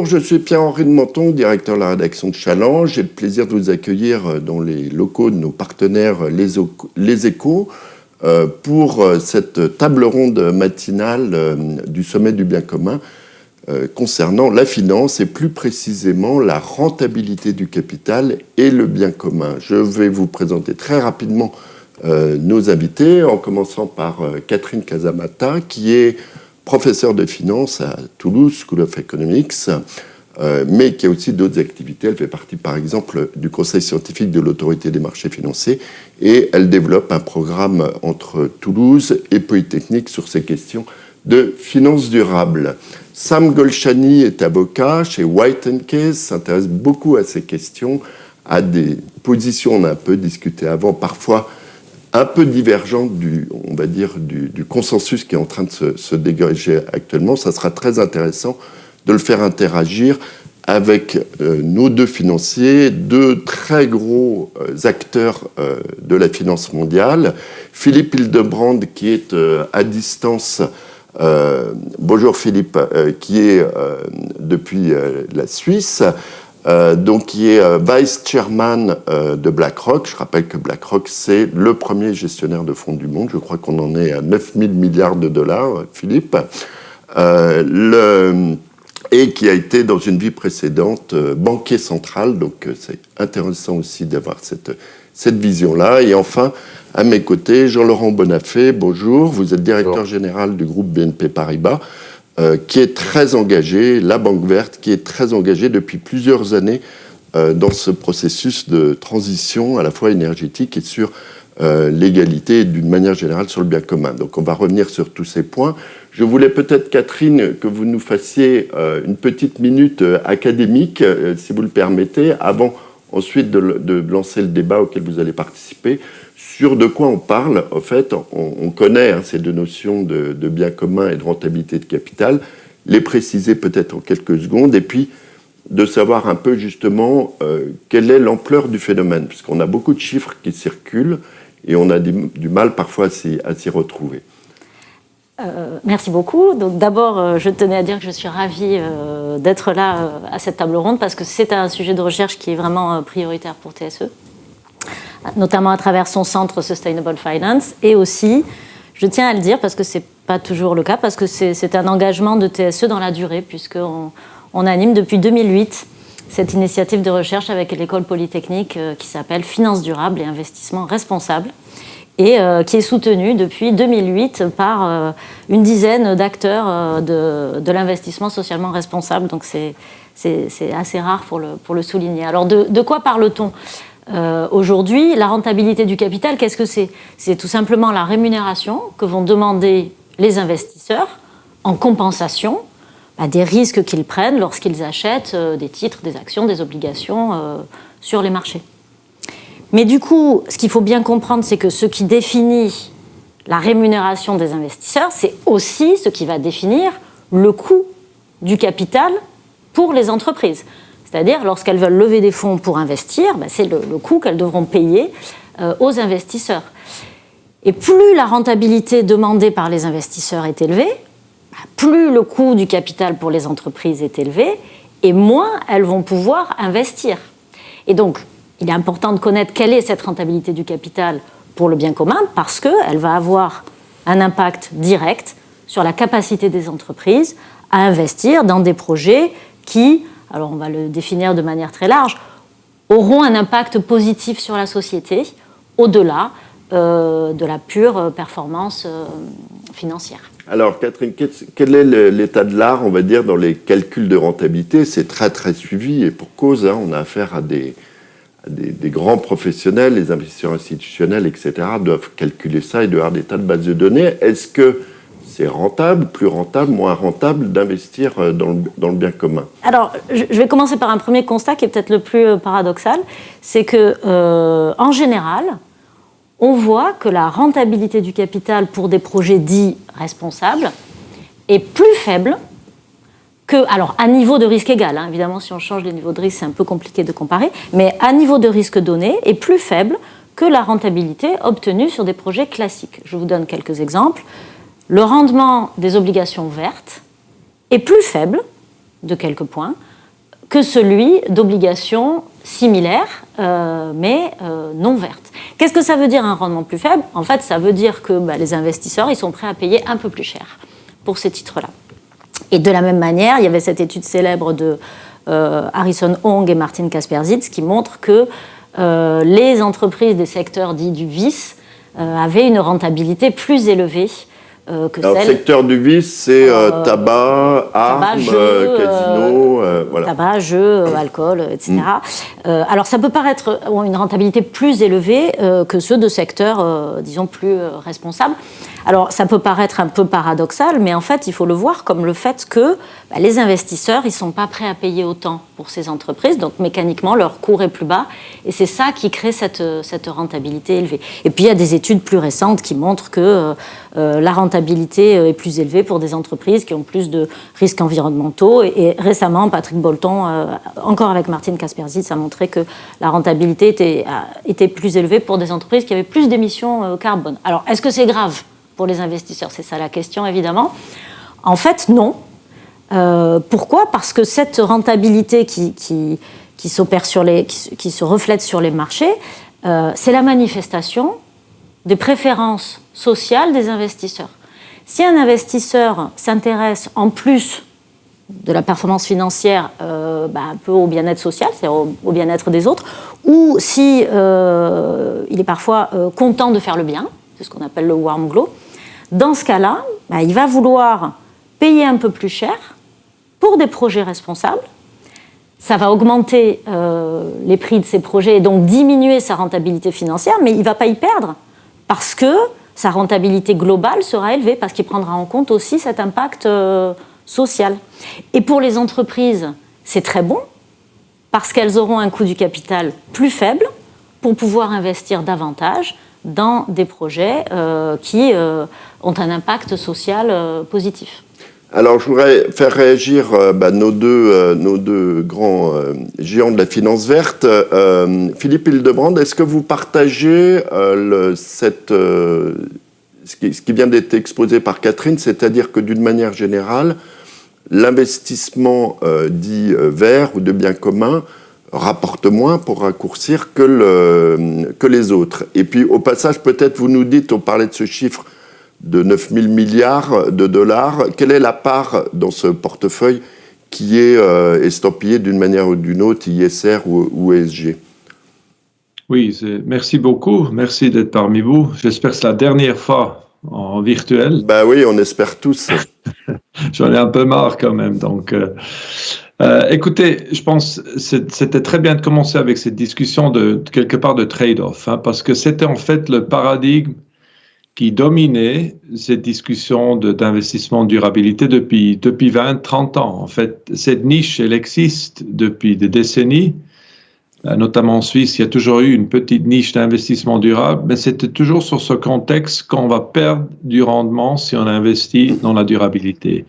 Bonjour, je suis Pierre-Henri de Menton, directeur de la rédaction de Challenge. J'ai le plaisir de vous accueillir dans les locaux de nos partenaires Les Échos euh, pour euh, cette table ronde matinale euh, du sommet du bien commun concernant la finance et plus précisément la rentabilité du capital et le bien commun. Je vais vous présenter très rapidement nos invités, en commençant par Catherine Casamata, qui est professeure de finance à Toulouse School of Economics, euh, mais qui a aussi d'autres activités. Elle fait partie, par exemple, du conseil scientifique de l'autorité des marchés financiers et elle développe un programme entre Toulouse et Polytechnique sur ces questions de finances durables. Sam Golshani est avocat chez White Case, s'intéresse beaucoup à ces questions, à des positions, on a un peu discuté avant, parfois un peu divergente du, on va dire, du, consensus qui est en train de se, dégager actuellement. Ça sera très intéressant de le faire interagir avec euh, nos deux financiers, deux très gros euh, acteurs euh, de la finance mondiale. Philippe Hildebrand, qui est à distance, bonjour Philippe, qui est depuis la Suisse, euh, donc qui est euh, vice chairman euh, de BlackRock. Je rappelle que BlackRock, c'est le premier gestionnaire de fonds du monde. Je crois qu'on en est à 9 000 milliards de dollars, Philippe. Le, et qui a été dans une vie précédente banquier central. Donc c'est intéressant aussi d'avoir cette, cette vision-là. Et enfin, à mes côtés, Jean-Laurent Bonafé, bonjour. Vous êtes directeur général du groupe BNP Paribas. Euh, qui est très engagée, la Banque verte, qui est très engagée depuis plusieurs années euh, dans ce processus de transition à la fois énergétique et sur euh, l'égalité d'une manière générale sur le bien commun. Donc on va revenir sur tous ces points. Je voulais peut-être, Catherine, que vous nous fassiez une petite minute académique, si vous le permettez, avant ensuite de, lancer le débat auquel vous allez participer, sur de quoi on parle, en fait, on, connaît hein, ces deux notions de, bien commun et de rentabilité de capital, les préciser peut-être en quelques secondes, et puis de savoir un peu justement euh, quelle est l'ampleur du phénomène, puisqu'on a beaucoup de chiffres qui circulent et on a du, mal parfois à s'y retrouver. Euh, merci beaucoup. D'abord, euh, je tenais à dire que je suis ravie d'être là à cette table ronde parce que c'est un sujet de recherche qui est vraiment prioritaire pour TSE notamment à travers son centre Sustainable Finance, et aussi, je tiens à le dire parce que ce n'est pas toujours le cas, parce que c'est un engagement de TSE dans la durée, puisqu'on on anime depuis 2008 cette initiative de recherche avec l'école polytechnique euh, qui s'appelle Finance durable et investissement responsable et euh, qui est soutenue depuis 2008 par euh, une dizaine d'acteurs de, l'investissement socialement responsable. Donc c'est assez rare pour le, souligner. Alors de, de quoi parle-t-on? Euh, aujourd'hui, la rentabilité du capital, qu'est-ce que c'est? C'est tout simplement la rémunération que vont demander les investisseurs en compensation bah, des risques qu'ils prennent lorsqu'ils achètent euh, des titres, des actions, des obligations euh, sur les marchés. Mais du coup, ce qu'il faut bien comprendre, c'est que ce qui définit la rémunération des investisseurs, c'est aussi ce qui va définir le coût du capital pour les entreprises. C'est-à-dire, lorsqu'elles veulent lever des fonds pour investir, ben, c'est le, coût qu'elles devront payer euh, aux investisseurs. Et plus la rentabilité demandée par les investisseurs est élevée, ben, plus le coût du capital pour les entreprises est élevé, et moins elles vont pouvoir investir. Et donc, il est important de connaître quelle est cette rentabilité du capital pour le bien commun, parce qu'elle va avoir un impact direct sur la capacité des entreprises à investir dans des projets qui alors on va le définir de manière très large, auront un impact positif sur la société au-delà euh, de la pure euh, performance euh, financière. Alors Catherine, quel est l'état de l'art, on va dire, dans les calculs de rentabilité? C'est très très suivi et pour cause, hein, on a affaire à des, des, grands professionnels, les investisseurs institutionnels, etc., doivent calculer ça et doivent avoir des tas de bases de données. Est-ce que c'est rentable, plus rentable, moins rentable d'investir euh, dans, le, bien commun. Alors, je vais commencer par un premier constat qui est peut-être le plus euh, paradoxal, c'est que euh, en général, on voit que la rentabilité du capital pour des projets dits responsables est plus faible que, alors à niveau de risque égal, hein, évidemment si on change les niveaux de risque c'est un peu compliqué de comparer, mais à niveau de risque donné est plus faible que la rentabilité obtenue sur des projets classiques. Je vous donne quelques exemples le rendement des obligations vertes est plus faible de quelques points que celui d'obligations similaires, euh, mais euh, non vertes. Qu'est-ce que ça veut dire un rendement plus faible? En fait, ça veut dire que bah, les investisseurs ils sont prêts à payer un peu plus cher pour ces titres-là. Et de la même manière, il y avait cette étude célèbre de euh, Harrison Hong et Martin Kasperzitz qui montre que les entreprises des secteurs dits du vice avaient une rentabilité plus élevée euh, Alors, le secteur du vice, c'est euh, euh, tabac, armes, casino, voilà. Tabac, jeux, alcool, etc. Mm. alors, ça peut paraître une rentabilité plus élevée que ceux de secteurs, disons, plus responsables. Alors, ça peut paraître un peu paradoxal, mais en fait, il faut le voir comme le fait que bah, les investisseurs, ils ne sont pas prêts à payer autant pour ces entreprises, donc mécaniquement, leur cours est plus bas, et c'est ça qui crée cette, cette, rentabilité élevée. Et puis, il y a des études plus récentes qui montrent que euh, euh, la rentabilité euh, est plus élevée pour des entreprises qui ont plus de risques environnementaux, et, récemment, Patrick Bolton, encore avec Martine Kasperzitz, a montré que la rentabilité était, était plus élevée pour des entreprises qui avaient plus d'émissions carbone. Alors, est-ce que c'est grave? Pour les investisseurs C'est ça la question, évidemment. En fait, non. Euh, pourquoi? Parce que cette rentabilité qui, qui, s'opère sur les, qui, se reflète sur les marchés, euh, c'est la manifestation des préférences sociales des investisseurs. Si un investisseur s'intéresse en plus de la performance financière euh, bah, un peu au bien-être social, c'est-à-dire au, bien-être des autres, ou si est parfois content de faire le bien, c'est ce qu'on appelle le warm glow, dans ce cas-là, bah, il va vouloir payer un peu plus cher pour des projets responsables. Ça va augmenter euh, les prix de ces projets et donc diminuer sa rentabilité financière, mais il ne va pas y perdre parce que sa rentabilité globale sera élevée, parce qu'il prendra en compte aussi cet impact euh, social. Et pour les entreprises, c'est très bon parce qu'elles auront un coût du capital plus faible pour pouvoir investir davantage dans des projets euh, qui euh, ont un impact social euh, positif. Alors, je voudrais faire réagir bah, nos, deux, grands géants de la finance verte. Philippe Hildebrand, est-ce que vous partagez ce, qui, ce, qui, vient d'être exposé par Catherine, c'est-à-dire que d'une manière générale, l'investissement dit vert ou de biens communs rapporte moins pour raccourcir que, le, que les autres. Et puis au passage, peut-être vous nous dites, on parlait de ce chiffre de 9 000 milliards de dollars, quelle est la part dans ce portefeuille qui est euh, estampillé d'une manière ou d'une autre, ISR ou, ou ESG Oui, merci beaucoup, merci d'être parmi vous. J'espère que c'est la dernière fois en virtuel. Ben oui, on espère tous. J'en ai un peu marre quand même, donc... Euh, euh, écoutez, je pense c'était très bien de commencer avec cette discussion de, quelque part de trade-off, hein, parce que c'était en fait le paradigme qui dominait cette discussion d'investissement durabilité depuis, depuis 20, 30 ans. En fait, cette niche, elle existe depuis des décennies. Euh, notamment en Suisse, il y a toujours eu une petite niche d'investissement durable, mais c'était toujours sur ce contexte qu'on va perdre du rendement si on investit dans la durabilité.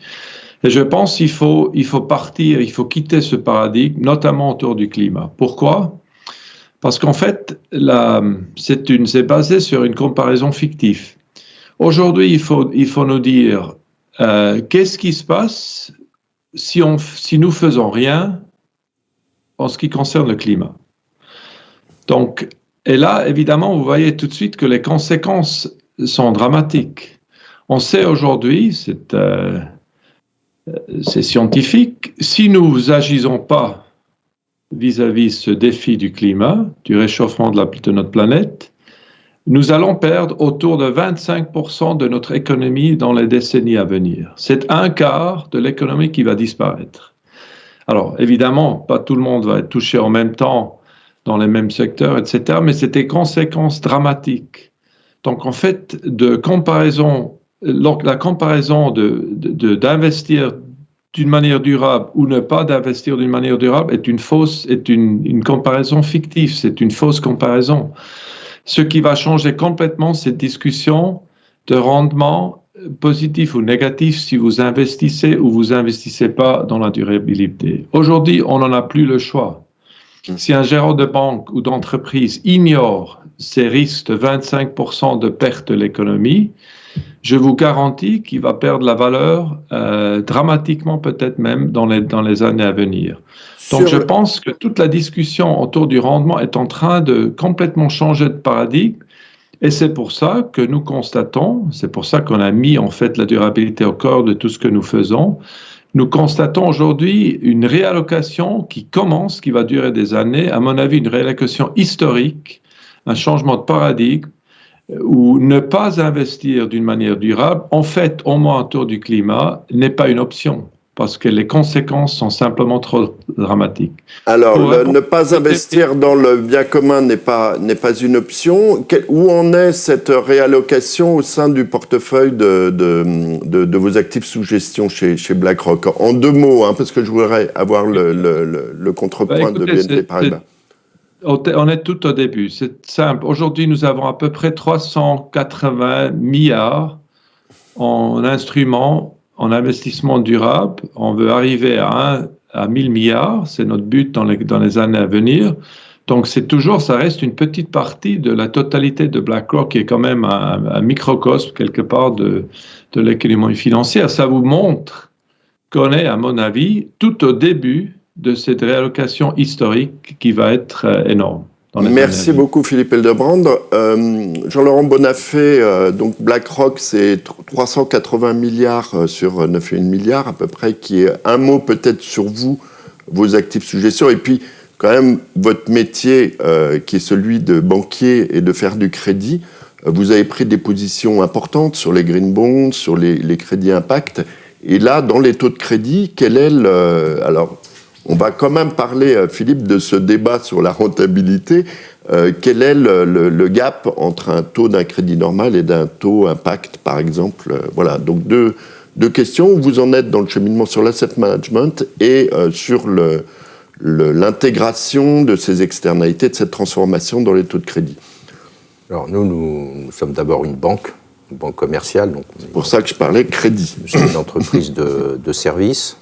Et je pense qu'il faut, partir, il faut quitter ce paradigme, notamment autour du climat. Pourquoi? Parce qu'en fait, c'est basé sur une comparaison fictive. Aujourd'hui, il faut, il faut nous dire euh, qu'est-ce qui se passe si, on, si nous faisons rien en ce qui concerne le climat? Donc, et là, évidemment, vous voyez tout de suite que les conséquences sont dramatiques. On sait aujourd'hui, c'est euh, c'est scientifique. Si nous agissons pas vis-à-vis -vis ce défi du climat, du réchauffement de, de, notre planète, nous allons perdre autour de 25% de notre économie dans les décennies à venir. C'est un quart de l'économie qui va disparaître. Alors, évidemment, pas tout le monde va être touché en même temps dans les mêmes secteurs, etc., mais c'est des conséquences dramatiques. Donc, en fait, de comparaison la comparaison d'investir de, d'une manière durable ou ne pas d'investir d'une manière durable est une fausse, est une, une comparaison fictive, c'est une fausse comparaison. Ce qui va changer complètement cette discussion de rendement positif ou négatif si vous investissez ou vous investissez pas dans la durabilité. Aujourd'hui, on n'en a plus le choix. Si un gérant de banque ou d'entreprise ignore ces risques de 25% de perte de l'économie, je vous garantis qu'il va perdre la valeur euh, dramatiquement, peut-être même dans les, dans les années à venir. Donc je pense que toute la discussion autour du rendement est en train de complètement changer de paradigme. Et c'est pour ça que nous constatons, c'est pour ça qu'on a mis en fait la durabilité au corps de tout ce que nous faisons. Nous constatons aujourd'hui une réallocation qui commence, qui va durer des années, à mon avis une réallocation historique, un changement de paradigme où ne pas investir d'une manière durable, en fait, au moins autour du climat, n'est pas une option parce que les conséquences sont simplement trop dramatiques. Alors, ne pas investir dans le bien commun n'est pas, pas une option. où en est cette réallocation au sein du portefeuille de, de, de, vos actifs sous gestion chez, chez BlackRock? En deux mots, hein, parce que je voudrais avoir le, le, le contrepoint bah, de BNP Paribas. On est tout au début. C'est simple. Aujourd'hui, nous avons à peu près 380 milliards en instruments, en investissement durable. On veut arriver à, 1, à 1000 milliards. C'est notre but dans les, dans les années à venir. Donc, c'est toujours, ça reste une petite partie de la totalité de BlackRock qui est quand même un, microcosme quelque part de, de l'économie financière. Ça vous montre qu'on est, à mon avis, tout au début de cette réallocation historique qui va être euh, énorme. Merci beaucoup Philippe Eldebrand. Euh, Jean-Laurent Bonafé, euh, donc BlackRock, c'est 380 milliards sur 9,1 milliards à peu près, qui est un mot peut-être sur vous, vos actifs sous gestion, et puis quand même votre métier qui est celui de banquier et de faire du crédit. Vous avez pris des positions importantes sur les green bonds, sur les, les crédits impact. Et là, dans les taux de crédit, quel est le... Alors, on va quand même parler, euh, Philippe, de ce débat sur la rentabilité. Euh, quel est le, gap entre un taux d'un crédit normal et d'un taux impact, par exemple? Euh, Voilà, donc deux, questions. Où vous en êtes dans le cheminement sur l'asset management et sur l'intégration de ces externalités, de cette transformation dans les taux de crédit Alors nous, nous, sommes d'abord une banque, une banque commerciale. C'est pour ça que je parlais crédit. Sommes une entreprise de, de services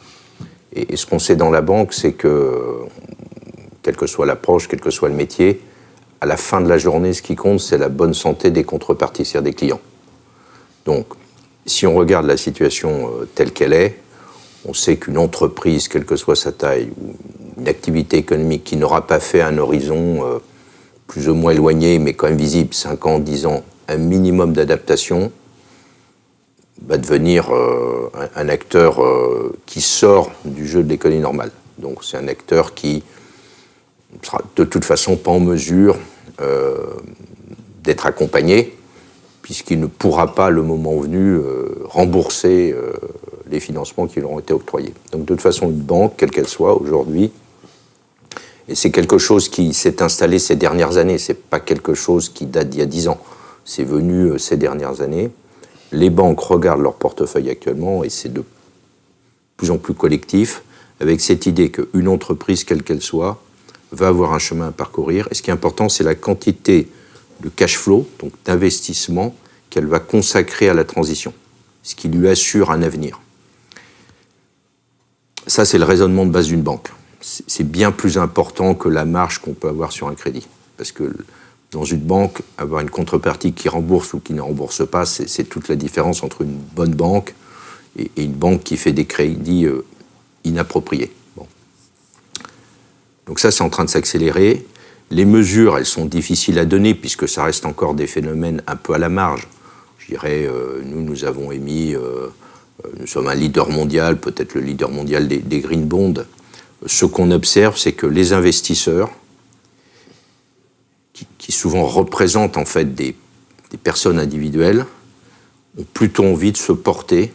et, ce qu'on sait dans la banque, c'est que, quelle que soit l'approche, quel que soit le métier, à la fin de la journée, ce qui compte, c'est la bonne santé des contreparties, c'est-à-dire des clients. Donc, si on regarde la situation euh, telle qu'elle est, on sait qu'une entreprise, quelle que soit sa taille, une activité économique qui n'aura pas fait un horizon euh, plus ou moins éloigné, mais quand même visible, 5 ans, 10 ans, un minimum d'adaptation, va devenir euh, un, acteur euh, qui sort du jeu de l'économie normale. Donc c'est un acteur qui sera de toute façon pas en mesure euh, d'être accompagné, puisqu'il ne pourra pas, le moment venu, rembourser les financements qui lui ont été octroyés. Donc de toute façon, une banque, quelle qu'elle soit aujourd'hui, et c'est quelque chose qui s'est installé ces dernières années, c'est pas quelque chose qui date d'il y a dix ans, c'est venu ces dernières années les banques regardent leur portefeuille actuellement et c'est de plus en plus collectif avec cette idée qu'une entreprise, quelle qu'elle soit, va avoir un chemin à parcourir. Et ce qui est important, c'est la quantité de cash flow, donc d'investissement, qu'elle va consacrer à la transition, ce qui lui assure un avenir. Ça, c'est le raisonnement de base d'une banque. C'est bien plus important que la marge qu'on peut avoir sur un crédit. Parce que dans une banque, avoir une contrepartie qui rembourse ou qui ne rembourse pas, c'est toute la différence entre une bonne banque et, une banque qui fait des crédits euh, inappropriés. Donc ça, c'est en train de s'accélérer. Les mesures, elles sont difficiles à donner puisque ça reste encore des phénomènes un peu à la marge. Je dirais, euh, nous, nous avons émis, euh, nous sommes un leader mondial, peut-être le leader mondial des, des green bonds. Ce qu'on observe, c'est que les investisseurs, qui, souvent représentent en fait des, personnes individuelles, ont plutôt envie de se porter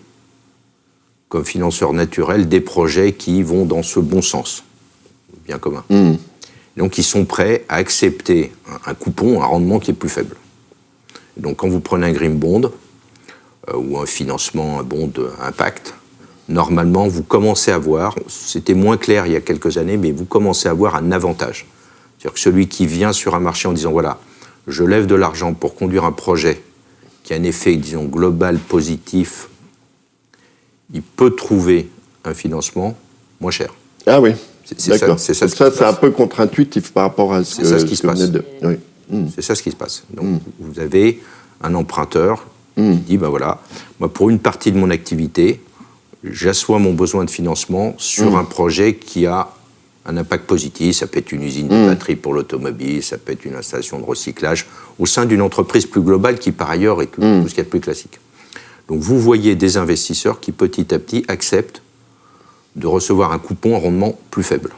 comme financeurs naturels des projets qui vont dans ce bon sens, bien commun. Hmm. Donc ils sont prêts à accepter un, coupon, un rendement qui est plus faible. donc quand vous prenez un green bond euh, ou un financement, un bond impact, normalement vous commencez à voir, c'était moins clair il y a quelques années, mais vous commencez à avoir un avantage. C'est-à-dire que celui qui vient sur un marché en disant voilà, je lève de l'argent pour conduire un projet qui a un effet, disons, global, positif, il peut trouver un financement moins cher. Ah oui, d'accord. C'est ça, ça c'est un peu contre-intuitif par rapport à ce, ça, ce qui se passe. De... Oui. C'est ça ce qui se passe. Donc, hmm. vous avez un emprunteur Il dit, ben voilà, moi pour une partie de mon activité, j'assois mon besoin de financement sur un projet qui a un impact positif. Ça peut être une usine de batterie pour l'automobile, ça peut être une installation de recyclage au sein d'une entreprise plus globale qui, par ailleurs, est tout, tout ce qu'il y a de plus classique. Donc vous voyez des investisseurs qui, petit à petit, acceptent de recevoir un coupon en rendement plus faible.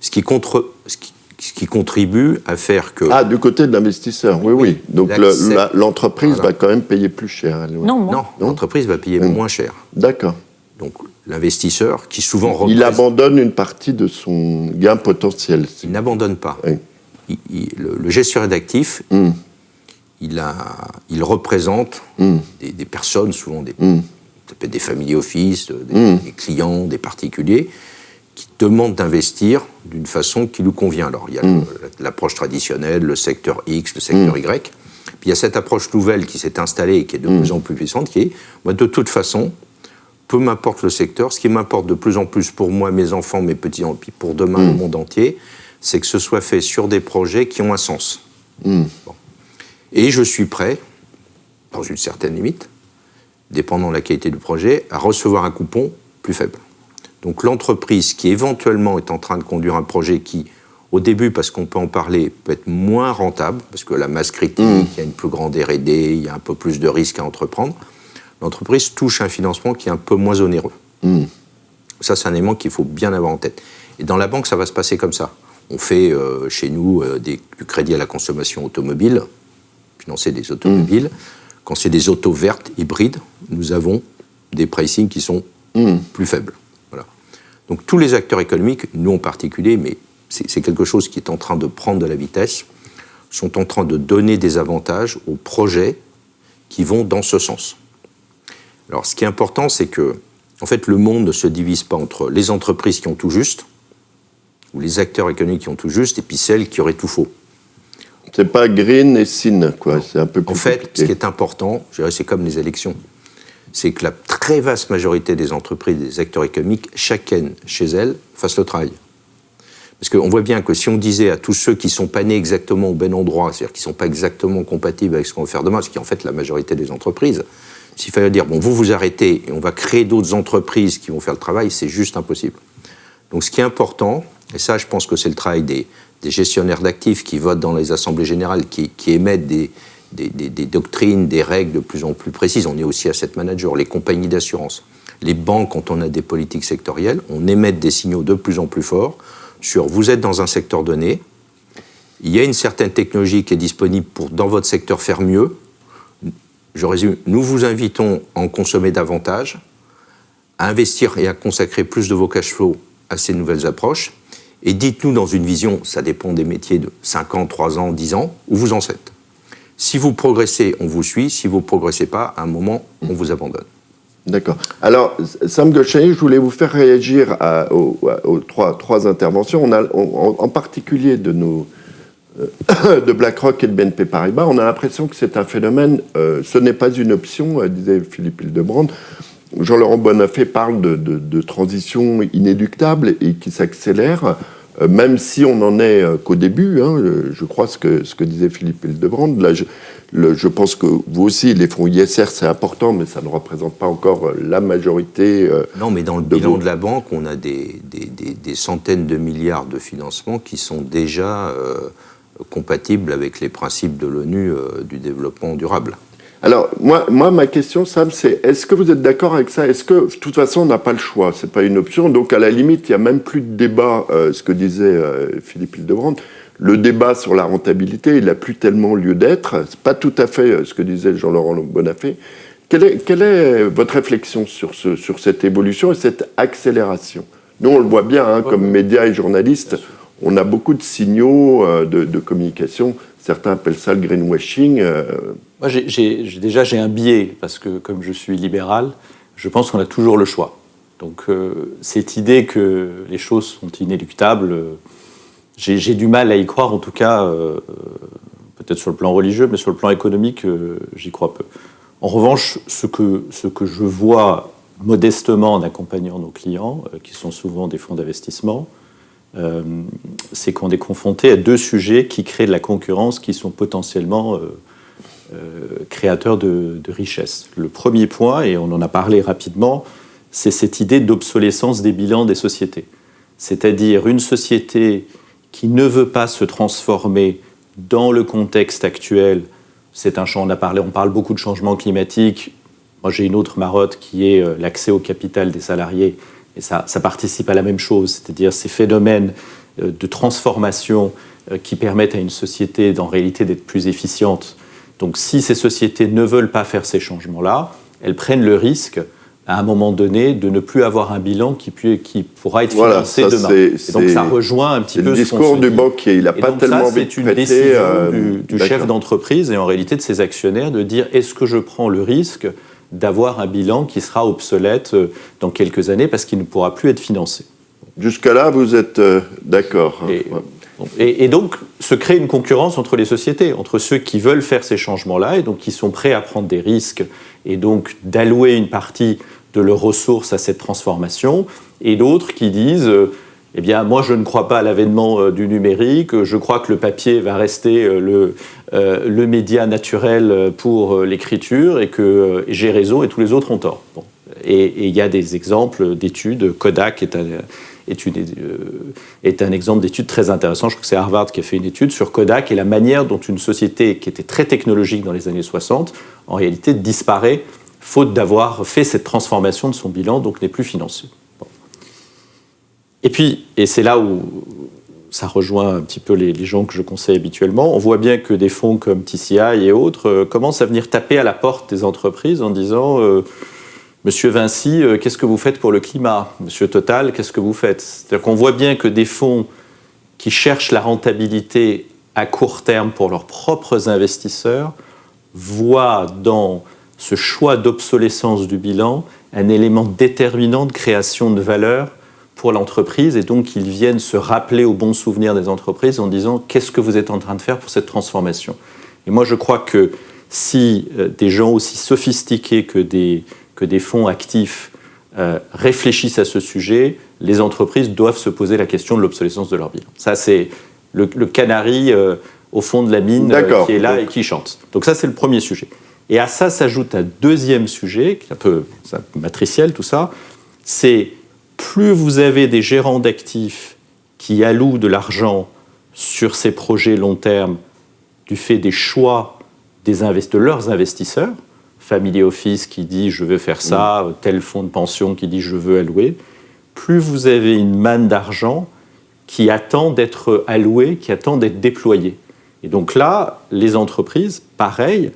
Ce qui, contre, ce qui, ce qui contribue à faire que... Ah, du côté de l'investisseur, oui, oui. Donc le- l'entreprise Voilà. va quand même payer plus cher. elle, oui. Non. Non, l'entreprise va payer moins cher. D'accord. Donc l'investisseur, qui souvent Il représente- abandonne une partie de son gain potentiel. il n'abandonne pas. Oui. Il- il- le, le gestionnaire d'actifs, Mm. il, a, il représente Mm. des, des personnes, souvent des, Mm. ça peut être des family office, des, Mm. des clients, des particuliers, qui demandent d'investir d'une façon qui nous convient. Alors, il y a l'approche traditionnelle, le secteur X, le secteur Y. Puis il y a cette approche nouvelle qui s'est installée et qui est de plus en plus puissante, qui est, moi, de toute façon, peu m'importe le secteur, ce qui m'importe de plus en plus pour moi, mes enfants, mes petits-enfants, puis pour demain, Mm. le monde entier, c'est que ce soit fait sur des projets qui ont un sens. Mm. Bon. Et je suis prêt, dans une certaine limite, dépendant de la qualité du projet, à recevoir un coupon plus faible. Donc l'entreprise qui éventuellement est en train de conduire un projet qui, au début, parce qu'on peut en parler, peut être moins rentable, parce que la masse critique, il y a une plus grande R&D, il y a un peu plus de risques à entreprendre, l'entreprise touche un financement qui est un peu moins onéreux. Mm. Ça, c'est un élément qu'il faut bien avoir en tête. Et dans la banque, ça va se passer comme ça. On fait euh, chez nous euh, des- du crédit à la consommation automobile, financer des automobiles. Quand c'est des autos vertes, hybrides, nous avons des pricing qui sont Mm. plus faibles. Voilà. Donc tous les acteurs économiques, nous en particulier, mais c'est quelque chose qui est en train de prendre de la vitesse, sont en train de donner des avantages aux projets qui vont dans ce sens. Alors, ce qui est important, c'est que, en fait, le monde ne se divise pas entre les entreprises qui ont tout juste, ou les acteurs économiques qui ont tout juste, et puis celles qui auraient tout faux. C'est pas green et sin, quoi. C'est un peu plus En fait, compliqué. ce qui est important, je dirais, c'est comme les élections, c'est que la très vaste majorité des entreprises, des acteurs économiques, chacune chez elles, fassent le travail. Parce qu'on voit bien que si on disait à tous ceux qui ne sont pas nés exactement au bon endroit, c'est-à-dire qui ne sont pas exactement compatibles avec ce qu'on veut faire demain, ce qui est en fait la majorité des entreprises, s'il fallait dire, bon, vous vous arrêtez et on va créer d'autres entreprises qui vont faire le travail, c'est juste impossible. Donc ce qui est important, et ça je pense que c'est le travail des, gestionnaires d'actifs qui votent dans les assemblées générales, qui, émettent des- des doctrines, des règles de plus en plus précises. On est aussi asset manager, les compagnies d'assurance. Les banques, quand on a des politiques sectorielles, on émet des signaux de plus en plus forts sur vous êtes dans un secteur donné, il y a une certaine technologie qui est disponible pour, dans votre secteur, faire mieux. Je résume, nous vous invitons à en consommer davantage, à investir et à consacrer plus de vos cash flows à ces nouvelles approches. Et dites-nous dans une vision, ça dépend des métiers de 5 ans, 3 ans, 10 ans, où vous en êtes. Si vous progressez, on vous suit. Si vous ne progressez pas, à un moment, on vous abandonne. D'accord. Alors, Sam Golshani, je voulais vous faire réagir aux, trois, interventions. En, particulier de nos de BlackRock et de BNP Paribas, on a l'impression que c'est un phénomène. euh, ce n'est pas une option, euh, disait Philippe Hildebrand. Jean-Laurent Bonafé parle de, de- de transition inéluctable et qui s'accélère, euh, même si on n'en est euh, qu'au début. hein, euh, je crois ce que, ce que disait Philippe Hildebrand. Là, je, le- je pense que vous aussi, les fonds ISR, c'est important, mais ça ne représente pas encore euh, la majorité. euh, Non, mais dans le bilan vos- de la banque, on a des, des- des- des centaines de milliards de financements qui sont déjà compatibles avec les principes de l'ONU euh, du développement durable. Alors, moi, moi, ma question, Sam, c'est est-ce que vous êtes d'accord avec ça? Est-ce que, de toute façon, on n'a pas le choix? C'est pas une option. Donc, à la limite, il n'y a même plus de débat, euh, ce que disait euh, Philippe Hildebrand. Le débat sur la rentabilité, il n'a plus tellement lieu d'être. C'est pas tout à fait euh, ce que disait Jean-Laurent Bonafé. Quelle est, quelle est votre réflexion sur, ce, sur cette évolution et cette accélération? Nous, on le voit bien, hein, comme médias et journalistes, on a beaucoup de signaux euh, de, communication. Certains appellent ça le greenwashing. euh, Moi, déjà, j'ai un biais, parce que comme je suis libéral, je pense qu'on a toujours le choix. Donc, euh, cette idée que les choses sont inéluctables, j'ai du mal à y croire, en tout cas, peut-être sur le plan religieux, mais sur le plan économique, j'y crois peu. En revanche, ce que, je vois modestement en accompagnant nos clients, qui sont souvent des fonds d'investissement, euh, c'est qu'on est confronté à deux sujets qui créent de la concurrence qui sont potentiellement euh, créateurs de, de richesse. Le premier point, et on en a parlé rapidement, c'est cette idée d'obsolescence des bilans des sociétés. C'est-à-dire une société qui ne veut pas se transformer dans le contexte actuel. C'est un champ, on a parlé, on parle beaucoup de changement climatique. Moi, j'ai une autre marotte qui est euh, l'accès au capital des salariés. Et ça, ça participe à la même chose, c'est-à-dire ces phénomènes euh, de transformation euh, qui permettent à une société, en réalité, d'être plus efficiente. Donc, si ces sociétés ne veulent pas faire ces changements-là, elles prennent le risque à un moment donné de ne plus avoir un bilan qui, qui pourra être financé demain. Et donc ça rejoint un petit peu le discours du banquier. Il n'a pas tellement C'est une décision euh, du, chef d'entreprise et en réalité de ses actionnaires de dire est-ce que je prends le risque d'avoir un bilan qui sera obsolète euh, dans quelques années parce qu'il ne pourra plus être financé. Jusqu'à-là, vous êtes euh, d'accord. Hein. Et, et, donc, se crée une concurrence entre les sociétés, entre ceux qui veulent faire ces changements-là et donc qui sont prêts à prendre des risques et donc d'allouer une partie de leurs ressources à cette transformation, et d'autres qui disent euh, eh bien, moi, je ne crois pas à l'avènement euh, du numérique. Je crois que le papier va rester euh, le, le média naturel pour l'écriture et que j'ai raison et tous les autres ont tort. Et il y a des exemples d'études. Kodak est un, est, un exemple d'étude très intéressant. Je crois que c'est Harvard qui a fait une étude sur Kodak et la manière dont une société qui était très technologique dans les années 60, en réalité, disparaît faute d'avoir fait cette transformation de son bilan, donc n'est plus financé. Et puis, et c'est là où ça rejoint un petit peu les, gens que je conseille habituellement, on voit bien que des fonds comme TCI et autres euh, commencent à venir taper à la porte des entreprises en disant euh, Monsieur Vinci, euh, qu'est-ce que vous faites pour le climat? Monsieur Total, qu'est-ce que vous faites? C'est-à-dire qu'on voit bien que des fonds qui cherchent la rentabilité à court terme pour leurs propres investisseurs voient dans ce choix d'obsolescence du bilan un élément déterminant de création de valeur pour l'entreprise et donc qu'ils viennent se rappeler au bon souvenir des entreprises en disant qu'est-ce que vous êtes en train de faire pour cette transformation? Et moi je crois que si euh, des gens aussi sophistiqués que des, que des fonds actifs euh, réfléchissent à ce sujet, les entreprises doivent se poser la question de l'obsolescence de leur bilan. Ça c'est le, canari euh, au fond de la mine qui est là et qui chante. Donc ça c'est le premier sujet. Et à ça s'ajoute un deuxième sujet, qui est un peu, matriciel tout ça, c'est plus vous avez des gérants d'actifs qui allouent de l'argent sur ces projets long terme du fait des choix des de leurs investisseurs, Family Office qui dit je veux faire ça, tel fonds de pension qui dit je veux allouer, plus vous avez une manne d'argent qui attend d'être allouée, qui attend d'être déployée. Et donc là, les entreprises, pareil,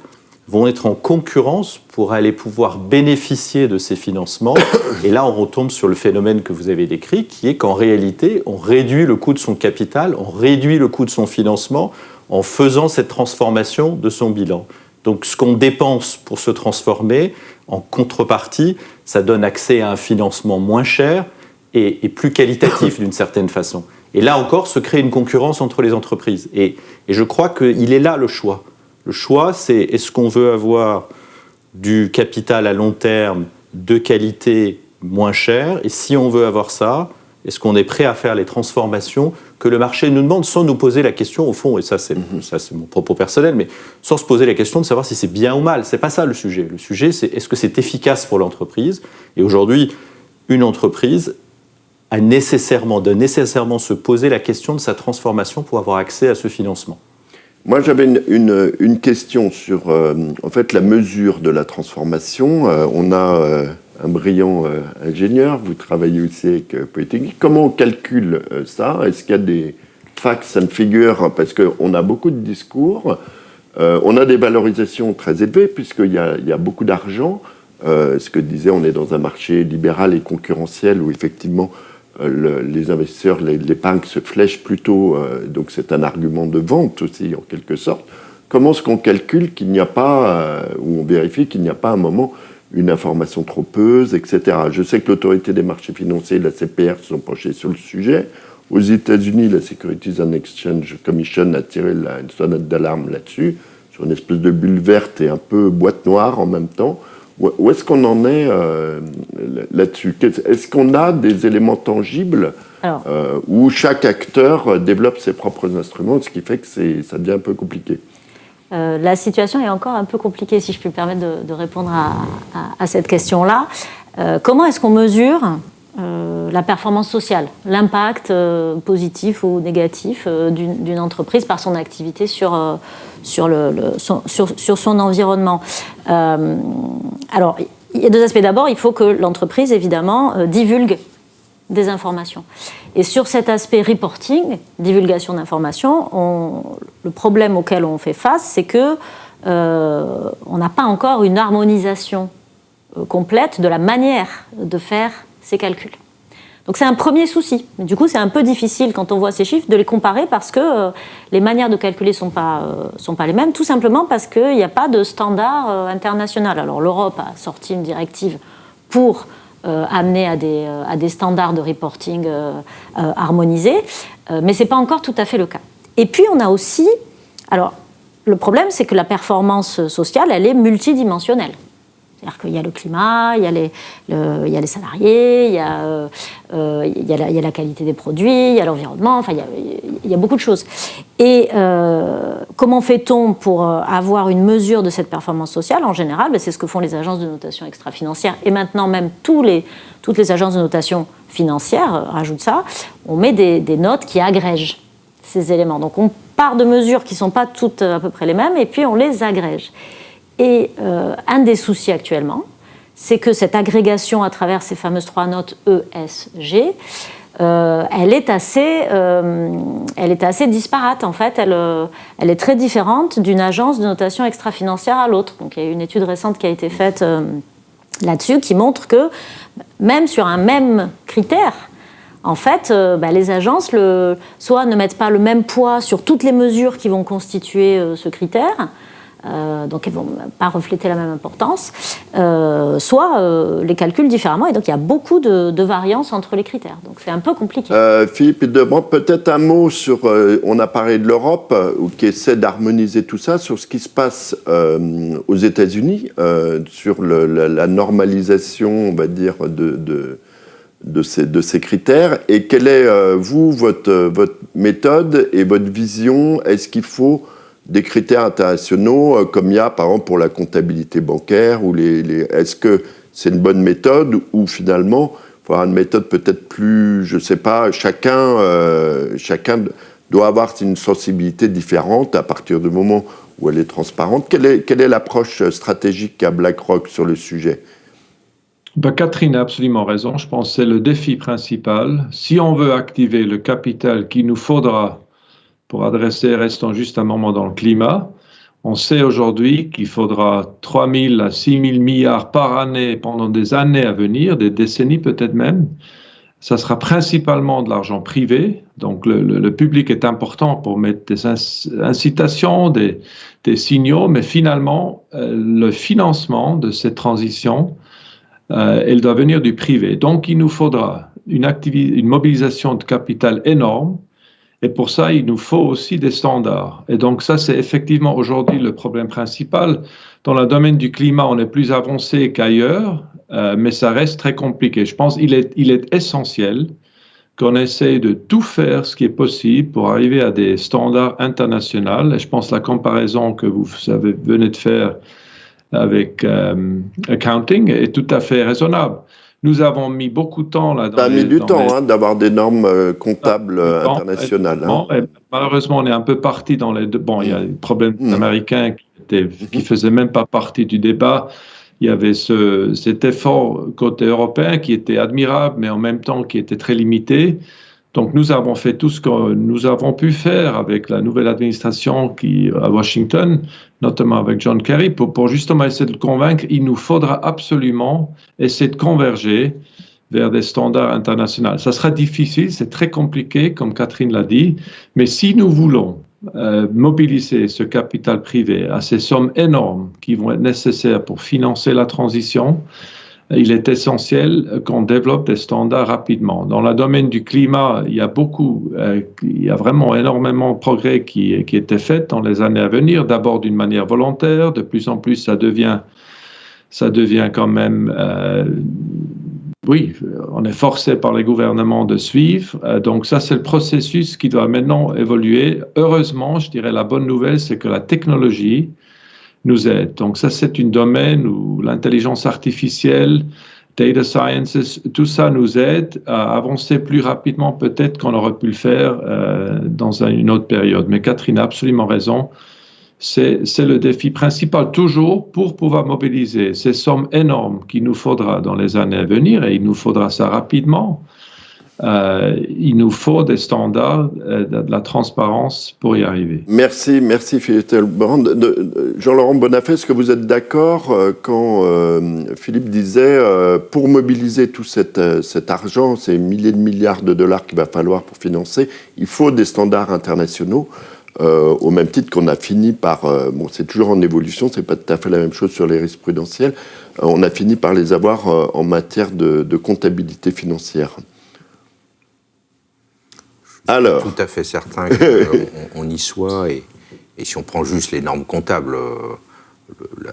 vont être en concurrence pour aller pouvoir bénéficier de ces financements. Et là, on retombe sur le phénomène que vous avez décrit, qui est qu'en réalité, on réduit le coût de son capital, on réduit le coût de son financement en faisant cette transformation de son bilan. Donc ce qu'on dépense pour se transformer, en contrepartie, ça donne accès à un financement moins cher et, plus qualitatif d'une certaine façon. Et là encore, se crée une concurrence entre les entreprises. Et, et je crois qu'il est là le choix. Le choix, c'est est-ce qu'on veut avoir du capital à long terme de qualité moins cher Et si on veut avoir ça, est-ce qu'on est prêt à faire les transformations que le marché nous demande sans nous poser la question au fond, et ça c'est mhm. mon propos personnel, mais sans se poser la question de savoir si c'est bien ou mal. C'est pas ça le sujet. Le sujet c'est est-ce que c'est efficace pour l'entreprise? Et aujourd'hui, une entreprise a nécessairement, doit nécessairement se poser la question de sa transformation pour avoir accès à ce financement. Moi, j'avais une, question sur euh, en fait, la mesure de la transformation. Euh, on a euh, un brillant ingénieur, vous travaillez aussi avec Polytechnique. Comment on calcule ça? Est-ce qu'il y a des facts? And figures Parce qu'on a beaucoup de discours. on a des valorisations très élevées, puisqu'il y y a beaucoup d'argent. ce que disait, on est dans un marché libéral et concurrentiel où effectivement euh, les investisseurs, l'épargne se flèche plutôt, euh, donc c'est un argument de vente aussi en quelque sorte. Comment est-ce qu'on calcule qu'il n'y a pas, euh, ou on vérifie qu'il n'y a pas un moment une information trop peuse, etc. Je sais que l'autorité des marchés financiers, la CPR, se sont penchés sur le sujet. Aux États-Unis, la Securities and Exchange Commission a tiré une sonnette d'alarme là-dessus, sur une espèce de bulle verte et un peu boîte noire en même temps. Où est-ce qu'on en est euh, là-dessus? Est-ce qu'on a des éléments tangibles euh, où chaque acteur développe ses propres instruments, ce qui fait que ça devient un peu compliqué? La situation est encore un peu compliquée, si je puis me permettre de, répondre à, cette question-là. comment est-ce qu'on mesure la performance sociale, l'impact positif ou négatif d'une entreprise par son activité sur, sur, son, sur, son environnement Alors, il y a deux aspects. D'abord, il faut que l'entreprise, évidemment, divulgue des informations. Et sur cet aspect reporting, divulgation d'informations, le problème auquel on fait face, c'est que euh, on n'a pas encore une harmonisation euh, complète de la manière de faire ces calculs. Donc c'est un premier souci. Du coup, c'est un peu difficile quand on voit ces chiffres de les comparer parce que euh, les manières de calculer ne sont, pas, sont pas les mêmes, tout simplement parce qu'il n'y a pas de standard international. Alors l'Europe a sorti une directive pour euh, amener à des, euh, à des, standards de reporting euh, harmonisés, mais ce n'est pas encore tout à fait le cas. Et puis on a aussi, alors le problème c'est que la performance sociale, elle est multidimensionnelle. C'est-à-dire qu'il y a le climat, il y a les, salariés, il y a, euh, la, qualité des produits, il y a l'environnement, enfin il y a, beaucoup de choses. Et euh, comment fait-on pour euh, avoir une mesure de cette performance sociale? En général, ben, c'est ce que font les agences de notation extra-financière et maintenant même toutes les agences de notation financière rajoutent ça. On met des, des notes qui agrègent ces éléments. Donc on part de mesures qui ne sont pas toutes à peu près les mêmes et puis on les agrège. Et euh, un des soucis actuellement, c'est que cette agrégation à travers ces fameuses trois notes ESG, euh, elle, est assez, euh, elle est assez disparate en fait. Elle, elle est très différente d'une agence de notation extra-financière à l'autre. Donc il y a une étude récente qui a été faite là-dessus qui montre que même sur un même critère, en fait, bah, les agences le, soit ne mettent pas le même poids sur toutes les mesures qui vont constituer ce critère, euh, donc elles ne vont pas refléter la même importance, euh, soit euh, les calculs différemment, et donc il y a beaucoup de, variances entre les critères. Donc c'est un peu compliqué. Philippe peut-être un mot sur, on a parlé de l'Europe, qui essaie d'harmoniser tout ça, sur ce qui se passe aux États-Unis, sur la, normalisation, on va dire, de, ces, critères et quelle est, vous, votre méthode et votre vision? Est-ce qu'il faut des critères internationaux euh, comme il y a par exemple pour la comptabilité bancaire ou les, est-ce que c'est une bonne méthode ou finalement il faut avoir une méthode peut-être plus je sais pas chacun euh, chacun doit avoir une sensibilité différente à partir du moment où elle est transparente quelle est quelle est l'approche stratégique à BlackRock sur le sujet? Ben, Catherine a absolument raison. Je pense que c'est le défi principal. Si on veut activer le capital qu'il nous faudra pour adresser, restons juste un moment dans le climat. On sait aujourd'hui qu'il faudra 3 000 à 6 000 milliards par année pendant des années à venir, des décennies peut-être même. Ça sera principalement de l'argent privé, donc le, public est important pour mettre des incitations, des, signaux, mais finalement, euh, le financement de cette transition, euh, elle doit venir du privé. Donc il nous faudra une mobilisation de capital énorme et pour ça, il nous faut aussi des standards. Et donc ça, c'est effectivement aujourd'hui le problème principal. Dans le domaine du climat, on est plus avancé qu'ailleurs, euh, mais ça reste très compliqué. Je pense qu'il est, il est essentiel qu'on essaye de tout faire ce qui est possible pour arriver à des standards internationaux. Et je pense la comparaison que vous avez, venez de faire avec euh, accounting est tout à fait raisonnable. Nous avons mis beaucoup de temps là. Ça a mis du temps hein, d'avoir des normes euh, comptables euh, internationales. Hein. Malheureusement, on est un peu parti dans les. Bon, il y a le problème mmh. américain qui ne qui faisait même pas partie du débat. Il y avait ce, cet effort côté européen qui était admirable, mais en même temps qui était très limité. Donc nous avons fait tout ce que nous avons pu faire avec la nouvelle administration qui, à Washington, notamment avec John Kerry, pour, justement essayer de le convaincre, il nous faudra absolument essayer de converger vers des standards internationaux. Ça sera difficile, c'est très compliqué, comme Catherine l'a dit, mais si nous voulons euh, mobiliser ce capital privé à ces sommes énormes qui vont être nécessaires pour financer la transition, il est essentiel qu'on développe des standards rapidement. Dans le domaine du climat, il y a beaucoup, euh, il y a vraiment énormément de progrès qui, qui été fait dans les années à venir. D'abord d'une manière volontaire, de plus en plus ça devient, ça devient quand même, euh, oui, on est forcé par les gouvernements de suivre. Euh, donc ça, c'est le processus qui doit maintenant évoluer. Heureusement, je dirais la bonne nouvelle, c'est que la technologie nous aide. Donc ça, c'est un domaine où l'intelligence artificielle, data sciences, tout ça nous aide à avancer plus rapidement peut-être qu'on aurait pu le faire euh, dans une autre période. Mais Catherine a absolument raison c'est le défi principal toujours pour pouvoir mobiliser ces sommes énormes qu'il nous faudra dans les années à venir, et il nous faudra ça rapidement. Euh, il nous faut des standards euh, de la transparence pour y arriver. Merci, merci Philippe Jean-Laurent Bonafé, est-ce que vous êtes d'accord euh, quand Philippe disait pour mobiliser tout cet, argent, ces milliers de milliards de dollars qu'il va falloir pour financer, il faut des standards internationaux au même titre qu'on a fini par, bon c'est toujours en évolution, c'est pas tout à fait la même chose sur les risques prudentiels, on a fini par les avoir en matière de, comptabilité financière. Alors. Tout à fait certain qu'on on y soit, et, si on prend juste les normes comptables,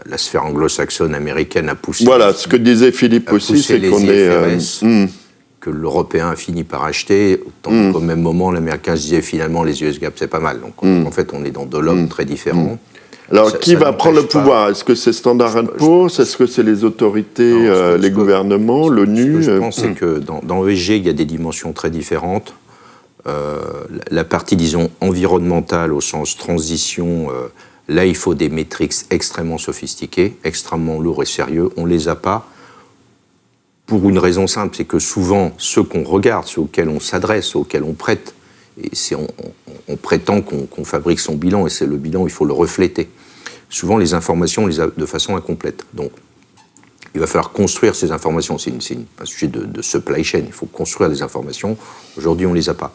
la, sphère anglo-saxonne américaine a poussé. Voilà, ce que disait Philippe aussi, c'est qu'on est que l'Européen a fini par acheter, tant mm. qu'au même moment, l'Américain se disait finalement les US GAAP, c'est pas mal. Donc mm. en fait, on est dans deux mm. très différents. Alors, qui va prendre le pouvoir? Est-ce que c'est Standard Poor's? Est-ce que c'est les autorités, euh, les gouvernements, l'ONU Ce que je pense, c'est que dans, dans ESG, il y a des dimensions très différentes. Euh, la partie, disons, environnementale au sens transition, euh, là, il faut des métriques extrêmement sophistiquées, extrêmement lourds et sérieux. On ne les a pas pour une raison simple, c'est que souvent, ceux qu'on regarde, ceux auxquels on s'adresse, auxquels on prête, et c'est on, prétend qu'on fabrique son bilan, et c'est le bilan, il faut le refléter. Souvent, les informations, on les a de façon incomplète. Donc, il va falloir construire ces informations. C'est un sujet de, supply chain. Il faut construire des informations. Aujourd'hui, on ne les a pas.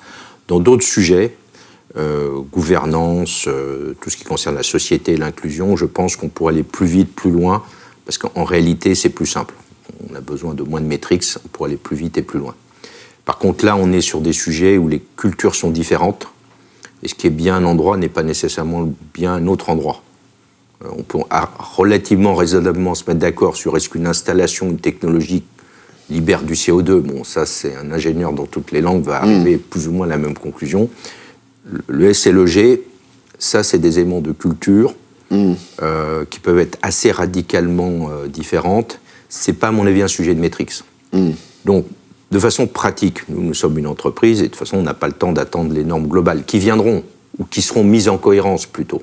Dans d'autres sujets, euh, gouvernance, euh, tout ce qui concerne la société, l'inclusion, je pense qu'on pourrait aller plus vite, plus loin, parce qu'en réalité, c'est plus simple on a besoin de moins de métriques pour aller plus vite et plus loin. Par contre, là, on est sur des sujets où les cultures sont différentes, et ce qui est bien un endroit n'est pas nécessairement bien un autre endroit. Euh, on peut relativement raisonnablement se mettre d'accord sur est-ce qu'une installation, une technologie libère du CO2. Bon, ça, c'est un ingénieur dans toutes les langues va arriver mm. plus ou moins à la même conclusion. Le S et le G, ça, c'est des éléments de culture mm. euh, qui peuvent être assez radicalement euh, différentes c'est pas, à mon avis, un sujet de métriques. Hmm. Donc, de façon pratique, nous, nous sommes une entreprise et de toute façon, on n'a pas le temps d'attendre les normes globales qui viendront ou qui seront mises en cohérence plutôt.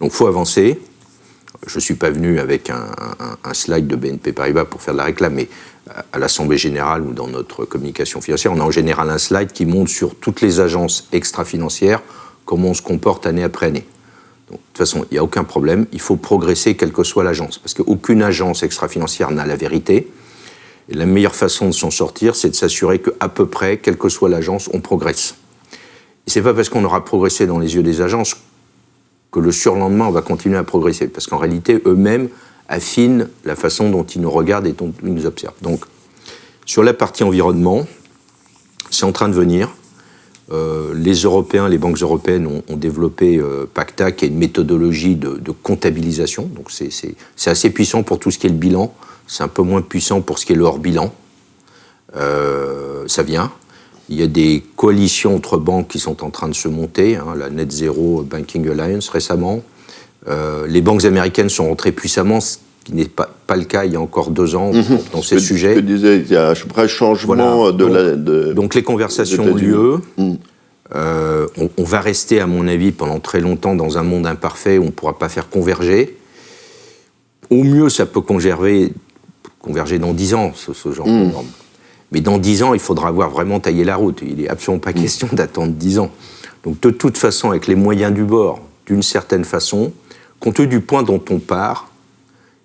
Donc, il faut avancer. Je ne suis pas venu avec un, slide de BNP Paribas pour faire de la réclame, mais à l'Assemblée générale ou dans notre communication financière, on a en général un slide qui montre sur toutes les agences extra-financières comment on se comporte année après année de toute façon, il n'y a aucun problème, il faut progresser quelle que soit l'agence, parce qu'aucune agence extra-financière n'a la vérité. Et la meilleure façon de s'en sortir, c'est de s'assurer qu'à peu près, quelle que soit l'agence, on progresse. Et c'est pas parce qu'on aura progressé dans les yeux des agences que le surlendemain, on va continuer à progresser, parce qu'en réalité, eux-mêmes affinent la façon dont ils nous regardent et dont ils nous observent. Donc, sur la partie environnement, c'est en train de venir. Euh, les Européens, les banques européennes ont, développé euh, PACTA, qui est une méthodologie de, comptabilisation. Donc c'est assez puissant pour tout ce qui est le bilan. C'est un peu moins puissant pour ce qui est le hors-bilan. Euh, ça vient. Il y a des coalitions entre banques qui sont en train de se monter, hein, la Net Zero Banking Alliance récemment. les banques américaines sont rentrées puissamment, ce qui n'est pas, pas, le cas il y a encore deux ans mhm. dans ces sujets. Je disais, il y a un vrai changement de, donc, la, donc les conversations ont lieu. Mhm. Euh, on, va rester, à mon avis, pendant très longtemps dans un monde imparfait où on ne pourra pas faire converger. Au mieux, ça peut converger, converger dans dix ans, ce, genre de mhm. normes. Mais dans dix ans, il faudra avoir vraiment taillé la route. Il n'est absolument pas question d'attendre dix ans. Donc de toute façon, avec les moyens du bord, d'une certaine façon, compte tenu du point dont on part,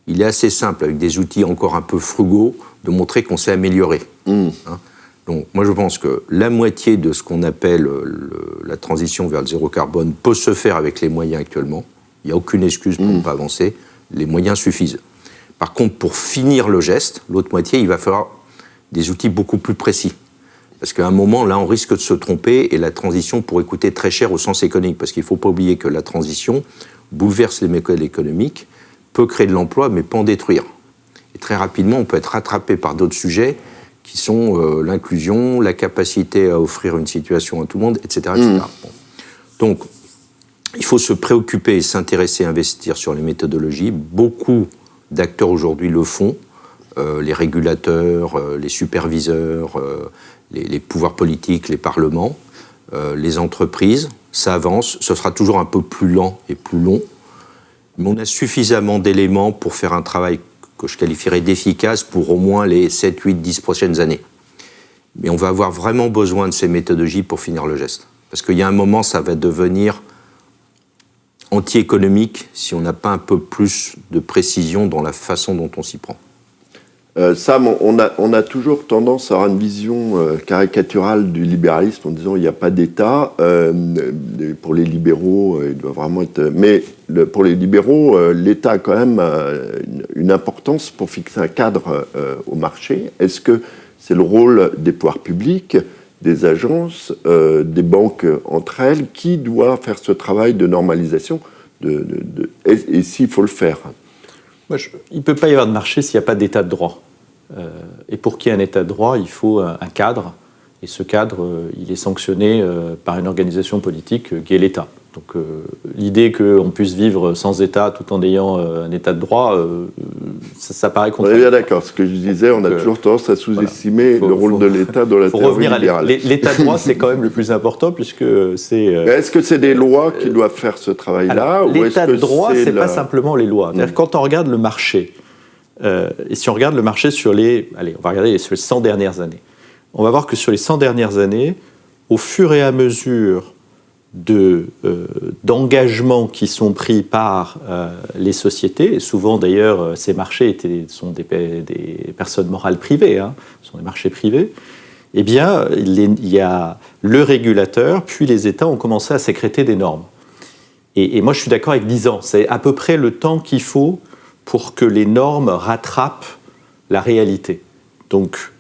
il est assez simple, avec des outils encore un peu frugaux, de montrer qu'on s'est amélioré. Mmh. Hein. Donc moi je pense que la moitié de ce qu'on appelle la transition vers le zéro carbone peut se faire avec les moyens actuellement. Il n'y a aucune excuse pour ne mmh. pas avancer. Les moyens suffisent. Par contre, pour finir le geste, l'autre moitié, il va falloir des outils beaucoup plus précis. Parce qu'à un moment, là, on risque de se tromper et la transition pourrait coûter très cher au sens économique. Parce qu'il ne faut pas oublier que la transition bouleverse les mécanismes économiques, peut créer de l'emploi, mais pas en détruire. Et très rapidement, on peut être rattrapé par d'autres sujets qui sont euh, l'inclusion, la capacité à offrir une situation à tout le monde, etc. etc. Donc, il faut se préoccuper et s'intéresser, investir sur les méthodologies. Beaucoup d'acteurs aujourd'hui le font. Euh, les régulateurs, euh, les superviseurs, euh, les, les, pouvoirs politiques, les parlements, les entreprises. Ça avance. Ce sera toujours un peu plus lent et plus long. Mais on a suffisamment d'éléments pour faire un travail que je qualifierais d'efficace pour au moins les 7, 8, 10 prochaines années. Mais on va avoir vraiment besoin de ces méthodologies pour finir le geste. Parce qu'il y a un moment, ça va devenir anti-économique si on n'a pas un peu plus de précision dans la façon dont on s'y prend. Euh, Sam, on a, toujours tendance à avoir une vision euh, caricaturale du libéralisme en disant il n'y a pas d'État. Euh, pour les libéraux, il doit vraiment être. Mais pour les libéraux, l'État a quand même une, importance pour fixer un cadre au marché. Est-ce que c'est le rôle des pouvoirs publics des agences, des banques entre elles, qui doit faire ce travail de normalisation et s'il faut le faire? Il ne peut pas y avoir de marché s'il n'y a pas d'état de droit. Euh, et pour qu'il y ait un état de droit, il faut un, cadre. Et ce cadre, euh, il est sanctionné euh, par une organisation politique qui est l'État. Donc euh, l'idée qu'on puisse vivre sans État tout en ayant euh, un État de droit, euh, ça, ça, paraît On est bien d'accord. Ce que je disais, on a toujours tendance à sous-estimer voilà. le rôle faut, de l'État dans la faut revenir libérale. à L'État de droit, c'est quand même le plus important puisque c'est. Est-ce que c'est des lois qui doivent faire ce travail-là L'État de droit, c'est la... pas simplement les lois. Mmh. Quand on regarde le marché, et si on regarde le marché sur les, allez, on va regarder sur les 100 dernières années, on va voir que sur les 100 dernières années, au fur et à mesure d'engagements de, euh, qui sont pris par euh, les sociétés. Et souvent, d'ailleurs, euh, ces marchés sont des, personnes morales privées, hein, sont des marchés privés. Eh bien, il, y a le régulateur, puis les États ont commencé à sécréter des normes. Et, et moi, je suis d'accord avec 10 ans. C'est à peu près le temps qu'il faut pour que les normes rattrapent la réalité. Donc,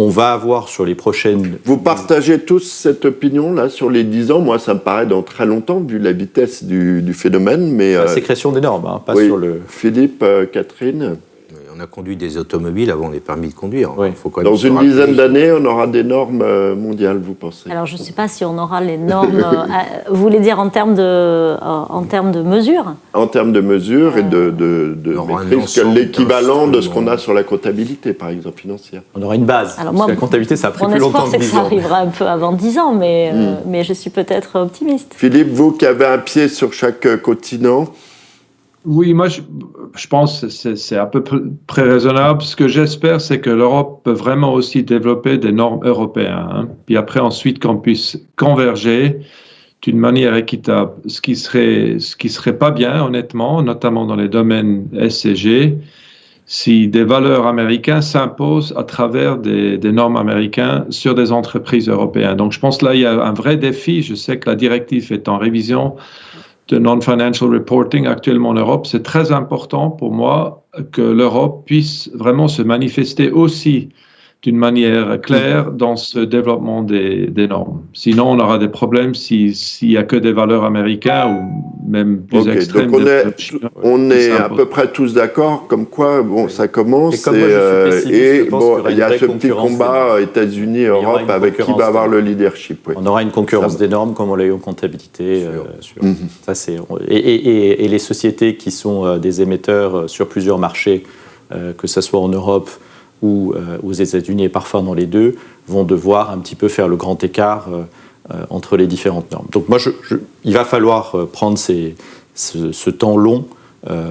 on va avoir sur les prochaines... Vous partagez tous cette opinion là sur les 10 ans? Moi, ça me paraît dans très longtemps, vu la vitesse du, du phénomène. Mais, la euh... sécrétion des normes, hein, pas oui. sur le... Philippe, euh, Catherine on a conduit des automobiles avant les permis de conduire. Oui. Faut quand même Dans une dizaine d'années, on aura des normes euh, mondiales, vous pensez? Alors, je ne sais pas si on aura les normes. euh, vous voulez dire en termes de, euh, en termes de mesures? En termes de mesures et de, de, de maîtrise, l'équivalent de ce qu'on a sur la comptabilité, par exemple, financière. On aura une base. Alors moi, parce que la comptabilité, ça a pris mon plus longtemps que 10 ans. c'est que ça arrivera un peu avant 10 ans, mais, mm. mais je suis peut-être optimiste. Philippe, vous qui avez un pied sur chaque continent, oui, moi, je, je pense que c'est à peu près raisonnable. Ce que j'espère, c'est que l'Europe peut vraiment aussi développer des normes européennes. Hein. Puis après, ensuite, qu'on puisse converger d'une manière équitable. Ce qui serait, ce qui serait pas bien, honnêtement, notamment dans les domaines SCG, si des valeurs américaines s'imposent à travers des, des, normes américaines sur des entreprises européennes. Donc, je pense que là, il y a un vrai défi. Je sais que la directive est en révision de non-financial reporting actuellement en Europe, c'est très important pour moi que l'Europe puisse vraiment se manifester aussi d'une manière claire dans ce développement des, des, normes. Sinon, on aura des problèmes s'il n'y a que des valeurs américaines ou même plus okay, extrêmes. Donc on est, on est à peu près tous d'accord, comme quoi, bon, ça commence. Et, euh, et bon, il y a ce petit combat États-Unis, Europe, avec qui va avoir le leadership. Oui. On aura une concurrence des normes comme on l'a eu en comptabilité. Euh, sur, mm -hmm. ça, c'est, et, et, et, les sociétés qui sont euh, des émetteurs sur plusieurs marchés, euh, que ce soit en Europe, ou euh, aux États-Unis et parfois dans les deux, vont devoir un petit peu faire le grand écart euh, euh, entre les différentes normes. Donc moi, il va falloir prendre ce, temps long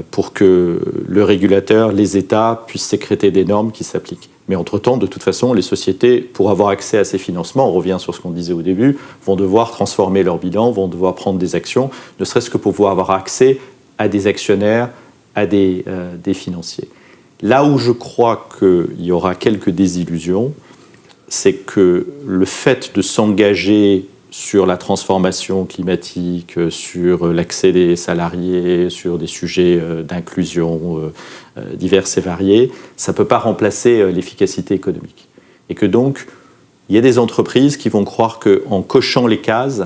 pour que le régulateur, les États puissent sécréter des normes qui s'appliquent. Mais entre-temps, de toute façon, les sociétés, pour avoir accès à ces financements, on revient sur ce qu'on disait au début, vont devoir transformer leur bilan, vont devoir prendre des actions, ne serait-ce que pour pouvoir avoir accès à des actionnaires, à des financiers. Là où je crois qu'il y aura quelques désillusions, c'est que le fait de s'engager sur la transformation climatique, sur l'accès des salariés, sur des sujets d'inclusion divers et variés, ça ne peut pas remplacer l'efficacité économique. Et que donc, il y a des entreprises qui vont croire qu'en cochant les cases,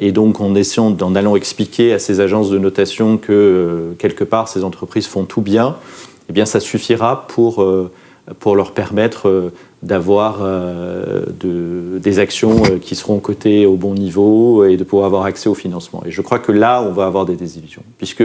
et donc en essayant, en allant expliquer à ces agences de notation que quelque part ces entreprises font tout bien, eh bien, ça suffira pour, pour leur permettre d'avoir des actions qui seront cotées au bon niveau et de pouvoir avoir accès au financement. Et je crois que là, on va avoir des désillusions, puisque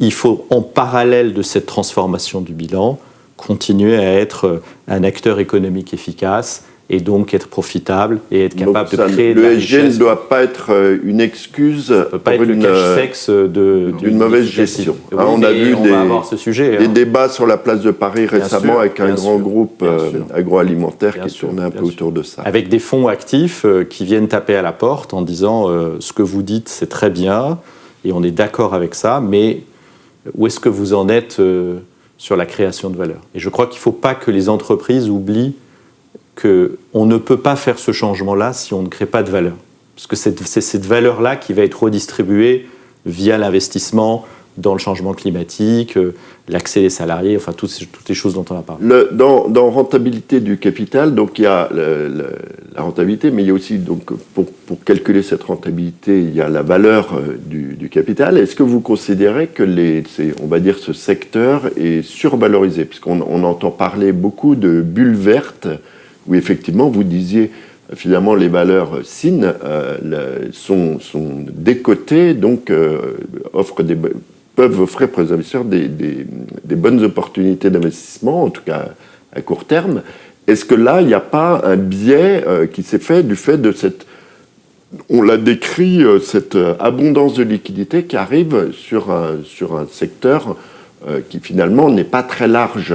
il faut, en parallèle de cette transformation du bilan, continuer à être un acteur économique efficace et donc être profitable et être capable de créer de la richesse. Le ne doit pas être euh, une excuse peut pas pour être une, euh, sexe d'une mauvaise gestion. Oui, hein, on a vu on des, ce sujet, des hein. débats sur la place de Paris récemment sûr, avec un grand sûr, groupe euh, agroalimentaire qui sûr, tournait un peu autour de ça. Avec des fonds actifs qui viennent taper à la porte en disant euh, ce que vous dites c'est très bien et on est d'accord avec ça, mais où est-ce que vous en êtes euh, sur la création de valeur? Et je crois qu'il ne faut pas que les entreprises oublient qu'on ne peut pas faire ce changement-là si on ne crée pas de valeur. Parce que c'est cette valeur-là qui va être redistribuée via l'investissement dans le changement climatique, euh, l'accès des salariés, enfin toutes, toutes les choses dont on a parlé. Dans, dans, rentabilité du capital, donc il y a la rentabilité, mais il y a aussi, donc, pour, pour, calculer cette rentabilité, il y a la valeur euh, du, du capital. Est-ce que vous considérez que les, on va dire, ce secteur est survalorisé Puisqu'on on entend parler beaucoup de bulles vertes, où effectivement vous disiez finalement les valeurs SIN euh, sont, sont, décotées, donc euh, offrent peuvent offrir aux investisseurs des, bonnes opportunités d'investissement, en tout cas à court terme. Est-ce que là, il n'y a pas un biais euh, qui s'est fait du fait de cette, on l'a décrit, cette abondance de liquidités qui arrive sur un, sur un secteur qui finalement n'est pas très large,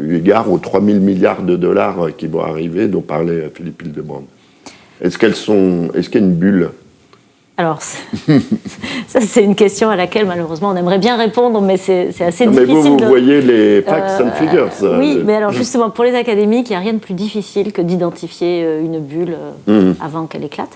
eu égard aux 3 000 milliards de dollars qui vont arriver, dont parlait Philippe Hildebrand Est-ce qu'elles sont, est-ce qu'il y a une bulle? Alors, ça, c'est une question à laquelle, malheureusement, on aimerait bien répondre, mais c'est assez non, difficile. Mais vous, vous de... voyez les facts euh, and figures. Oui, mais alors, justement, pour les académiques, il n'y a rien de plus difficile que d'identifier une bulle mmh. avant qu'elle éclate.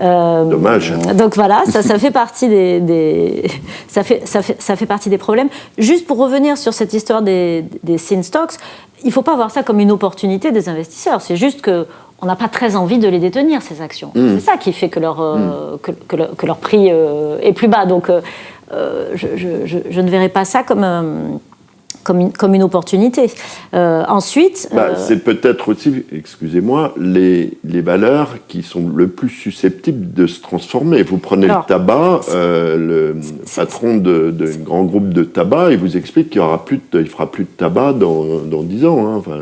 Euh, Dommage. Donc voilà, ça, ça fait partie des, des, ça, fait, ça, fait, ça fait partie des problèmes. Juste pour revenir sur cette histoire des, des sin stocks, il ne faut pas voir ça comme une opportunité des investisseurs. C'est juste que on n'a pas très envie de les détenir, ces actions. Mmh. C'est ça qui fait que leur, euh, mmh. que, que, leur, que, leur, prix euh, est plus bas. Donc, euh, je, je, je, ne verrais pas ça comme, comme, une, comme une opportunité. ensuite... Bah, C'est peut-être aussi, excusez-moi, les, les valeurs qui sont le plus susceptibles de se transformer. Vous prenez Alors, le tabac, le patron de grand groupe de tabac, il vous explique qu'il ne fera plus de tabac dans, dans 10 ans. Hein. Enfin,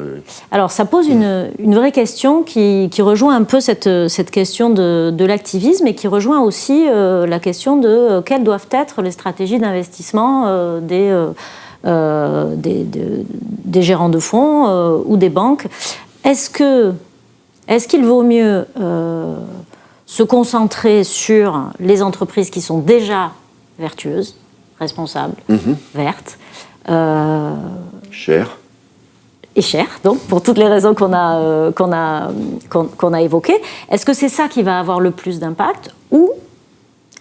alors, ça pose une, une vraie question qui, qui, rejoint un peu cette, cette question de, de l'activisme et qui rejoint aussi euh, la question de euh, quelles doivent être les stratégies d'investissement euh, des, euh, des, de, des, gérants de fonds euh, ou des banques. Est-ce que est-ce qu'il vaut mieux euh, se concentrer sur les entreprises qui sont déjà vertueuses, responsables, Mhm. mmh. vertes, cher et cher, donc pour toutes les raisons qu'on a, euh, qu'on a, qu a évoquées. Est-ce que c'est ça qui va avoir le plus d'impact ou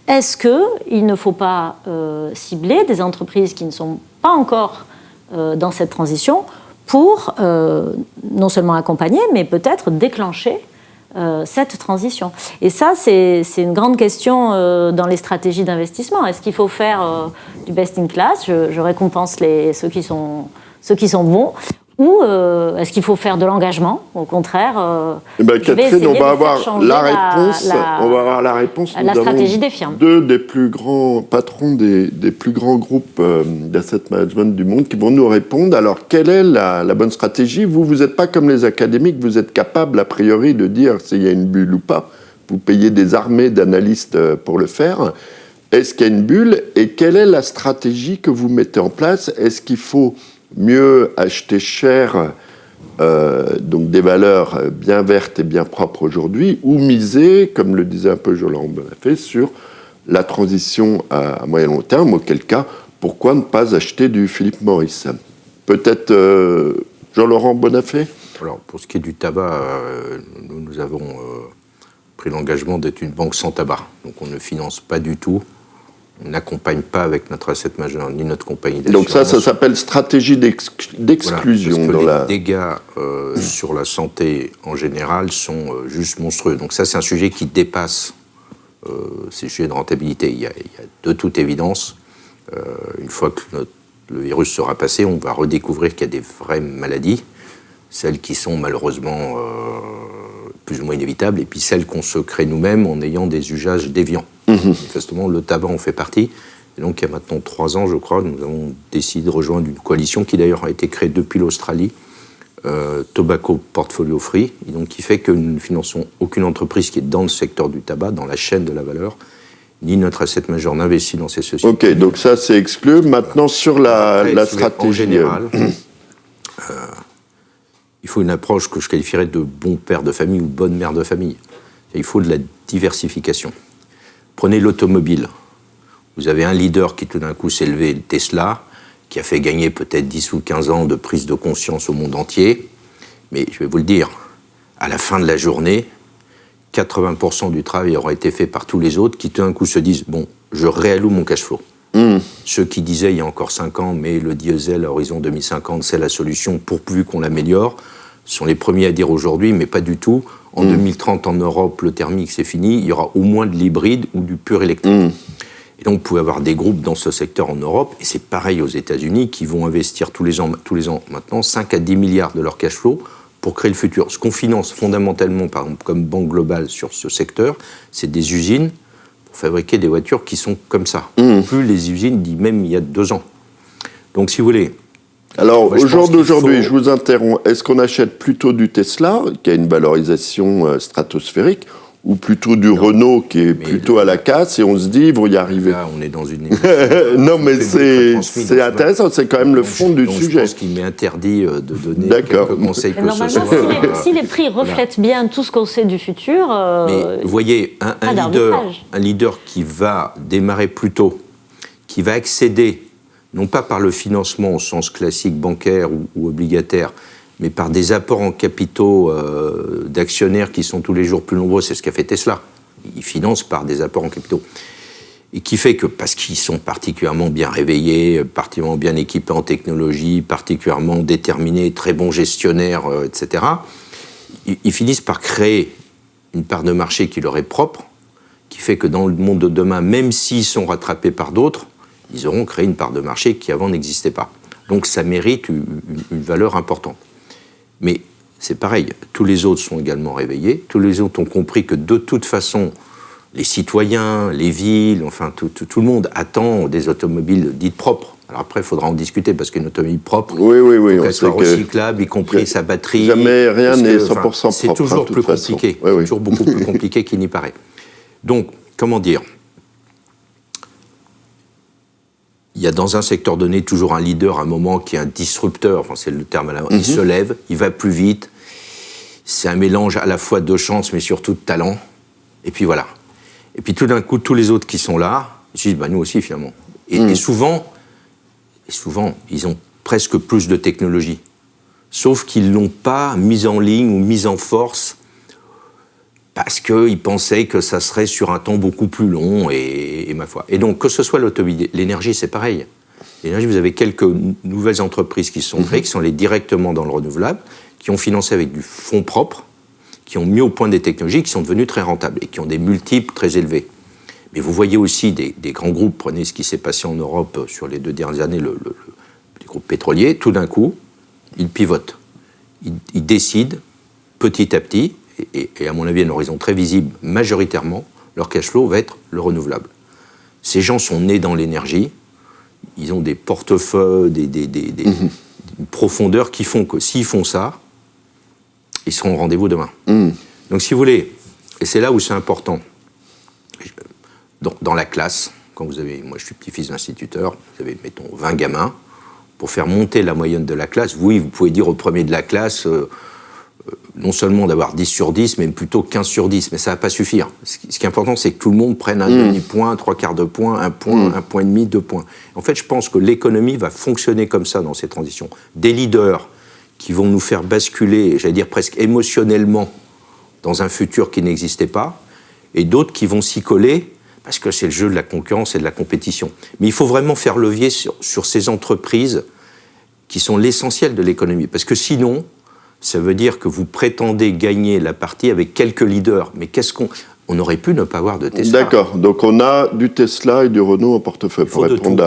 est-ce qu'il ne faut pas euh, cibler des entreprises qui ne sont pas encore euh, dans cette transition pour euh, non seulement accompagner, mais peut-être déclencher cette transition. Et ça, c'est une grande question dans les stratégies d'investissement. Est-ce qu'il faut faire du best in class? Je, je récompense les, ceux, qui sont, ceux qui sont bons ou euh, est-ce qu'il faut faire de l'engagement Au contraire, euh, eh ben, Catherine, on va avoir la réponse. La, on va avoir la réponse. La Nous stratégie des firmes. Deux des plus grands patrons des, des plus grands groupes euh, d'asset management du monde qui vont nous répondre. Alors, quelle est la, la bonne stratégie? Vous, vous n'êtes pas comme les académiques. Vous êtes capable a priori de dire s'il y a une bulle ou pas. Vous payez des armées d'analystes pour le faire. Est-ce qu'il y a une bulle? Et quelle est la stratégie que vous mettez en place? Est-ce qu'il faut mieux acheter cher, euh, donc des valeurs bien vertes et bien propres aujourd'hui, ou miser, comme le disait un peu Jolande Bonafé, sur la transition à, moyen long terme, auquel cas, pourquoi ne pas acheter du Philippe Morris Peut-être euh, Jean-Laurent Bonafé? Alors, pour ce qui est du tabac, euh, nous, nous avons pris l'engagement d'être une banque sans tabac. Donc on ne finance pas du tout n'accompagne pas avec notre asset majeur ni notre compagnie Donc ça, ça s'appelle stratégie d'exclusion. Voilà, dans les la... dégâts euh, sur la santé en général sont euh, juste monstrueux. Donc ça, c'est un sujet qui dépasse euh, ces sujets de rentabilité. Il y a, il y a de toute évidence, une fois que notre, le virus sera passé, on va redécouvrir qu'il y a des vraies maladies, celles qui sont malheureusement plus ou moins inévitables, et puis celles qu'on se crée nous-mêmes en ayant des usages déviants. Mmh. Manifestement, le tabac en fait partie. Et donc, il y a maintenant trois ans, je crois, nous avons décidé de rejoindre une coalition qui d'ailleurs a été créée depuis l'Australie, euh, Tobacco Portfolio Free, et donc qui fait que nous ne finançons aucune entreprise qui est dans le secteur du tabac, dans la chaîne de la valeur, ni notre asset majeur n'investit dans ces sociétés. Ok, donc ça c'est exclu. Maintenant sur la, la stratégie. En général, euh, il faut une approche que je qualifierais de bon père de famille ou bonne mère de famille. Il faut de la diversification. Prenez l'automobile. Vous avez un leader qui tout d'un coup s'est levé, Tesla, qui a fait gagner peut-être 10 ou 15 ans de prise de conscience au monde entier. Mais je vais vous le dire, à la fin de la journée, 80% du travail aura été fait par tous les autres qui tout d'un coup se disent bon, je réalloue mon cash flow. Hmm. Ceux qui disaient il y a encore 5 ans, mais le diesel à horizon 2050, c'est la solution pourvu qu'on l'améliore, sont les premiers à dire aujourd'hui, mais pas du tout. En 2030, hmm. en Europe, le thermique, c'est fini. Il y aura au moins de l'hybride ou du pur électrique. Hmm. Et donc, vous pouvez avoir des groupes dans ce secteur en Europe, et c'est pareil aux États-Unis, qui vont investir tous les ans, tous les ans maintenant 5 à 10 milliards de leur cash flow pour créer le futur. Ce qu'on finance fondamentalement, par exemple, comme banque globale sur ce secteur, c'est des usines pour fabriquer des voitures qui sont comme ça. Mmh. Plus les usines dit même il y a deux ans. Donc, si vous voulez. Alors, au jour d'aujourd'hui, je vous interromps, est-ce qu'on achète plutôt du Tesla, qui a une valorisation euh, stratosphérique, ou plutôt du Renault qui est plutôt à la casse et on se dit, vous y arrivez. Là, on est dans une. non, mais c'est intéressant, c'est quand même le fond du sujet. Je pense qu'il m'est interdit euh, de donner quelques conseils que ce soit. Si les, prix reflètent bien tout ce qu'on sait du futur. Euh, mais vous voyez, un, leader, un leader qui va démarrer plus tôt, qui va accéder, non pas par le financement au sens classique bancaire ou obligataire, mais par des apports en capitaux euh, d'actionnaires qui sont tous les jours plus nombreux, c'est ce qu'a fait Tesla. Ils financent par des apports en capitaux. Et qui fait que, parce qu'ils sont particulièrement bien réveillés, particulièrement bien équipés en technologie, particulièrement déterminés, très bons gestionnaires, euh, etc., ils, finissent par créer une part de marché qui leur est propre, qui fait que dans le monde de demain, même s'ils sont rattrapés par d'autres, ils auront créé une part de marché qui avant n'existait pas. Donc ça mérite une valeur importante. Mais c'est pareil, tous les autres sont également réveillés, tous les autres ont compris que de toute façon, les citoyens, les villes, enfin tout, le monde attend des automobiles dites propres. Alors après, il faudra en discuter parce qu'une automobile propre, oui, oui, oui, qu'elle soit recyclable, y compris sa batterie. Jamais rien n'est 100% propre. C'est toujours plus compliqué, toujours beaucoup plus compliqué qu'il n'y paraît. Donc, comment dire? Il y a dans un secteur donné toujours un leader, un moment qui est un disrupteur, enfin c'est le terme à la Il mhm. se lève, il va plus vite. C'est un mélange à la fois de chance mais surtout de talent. Et puis voilà. Et puis tout d'un coup, tous les autres qui sont là, ils disent bah, nous aussi finalement. Et, mhm. et, souvent, et souvent, ils ont presque plus de technologie. Sauf qu'ils l'ont pas mise en ligne ou mise en force parce qu'ils pensaient que ça serait sur un temps beaucoup plus long, et, ma foi. Et donc, que ce soit l'automobile, l'énergie, c'est pareil. L'énergie, vous avez quelques nouvelles entreprises qui sont créées, mhm. qui sont allées directement dans le renouvelable, qui ont financé avec du fonds propre, qui ont mis au point des technologies qui sont devenues très rentables et qui ont des multiples très élevés. Mais vous voyez aussi des, grands groupes, prenez ce qui s'est passé en Europe sur les deux dernières années, le, les groupes pétroliers, tout d'un coup, ils pivotent. ils décident petit à petit, et, à mon avis un horizon très visible, majoritairement, leur cash flow va être le renouvelable. Ces gens sont nés dans l'énergie, ils ont des portefeuilles, des, des, mhm. profondeurs qui font que s'ils font ça, ils seront au rendez-vous demain. Mhm. Donc si vous voulez, et c'est là où c'est important, dans, la classe, quand vous avez, moi je suis petit-fils d'instituteur, vous avez, mettons, 20 gamins, pour faire monter la moyenne de la classe, oui, vous pouvez dire au premier de la classe, euh, non seulement d'avoir 10 sur 10, mais plutôt 15 sur 10, mais ça ne va pas suffire. Ce qui est important, c'est que tout le monde prenne un mm. demi-point, trois quarts de point, un point, mm. un point et demi, deux points. En fait, je pense que l'économie va fonctionner comme ça dans ces transitions. Des leaders qui vont nous faire basculer, j'allais dire presque émotionnellement, dans un futur qui n'existait pas, et d'autres qui vont s'y coller, parce que c'est le jeu de la concurrence et de la compétition. Mais il faut vraiment faire levier sur, sur ces entreprises qui sont l'essentiel de l'économie, parce que sinon, ça veut dire que vous prétendez gagner la partie avec quelques leaders. Mais qu'est-ce qu'on. on aurait pu ne pas avoir de Tesla. D'accord, donc on a du Tesla et du Renault en portefeuille pour répondre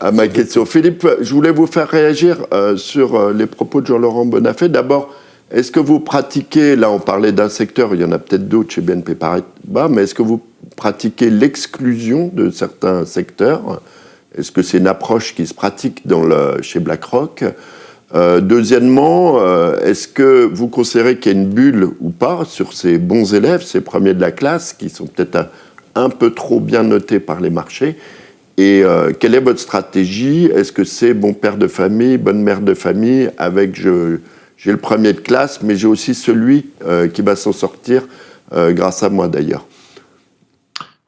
à, ma question. Philippe, je voulais vous faire réagir euh, sur euh, les propos de Jean-Laurent Bonafé. D'abord, est-ce que vous pratiquez, là on parlait d'un secteur, il y en a peut-être d'autres chez BNP Paribas, mais est-ce que vous pratiquez l'exclusion de certains secteurs? Est-ce que c'est une approche qui se pratique dans le, chez BlackRock? Euh, Deuxièmement, euh, est-ce que vous considérez qu'il y a une bulle ou pas sur ces bons élèves, ces premiers de la classe, qui sont peut-être un, peu trop bien notés par les marchés et euh, quelle est votre stratégie? Est-ce que c'est bon père de famille, bonne mère de famille, avec j'ai le premier de classe, mais j'ai aussi celui qui va s'en sortir grâce à moi d'ailleurs?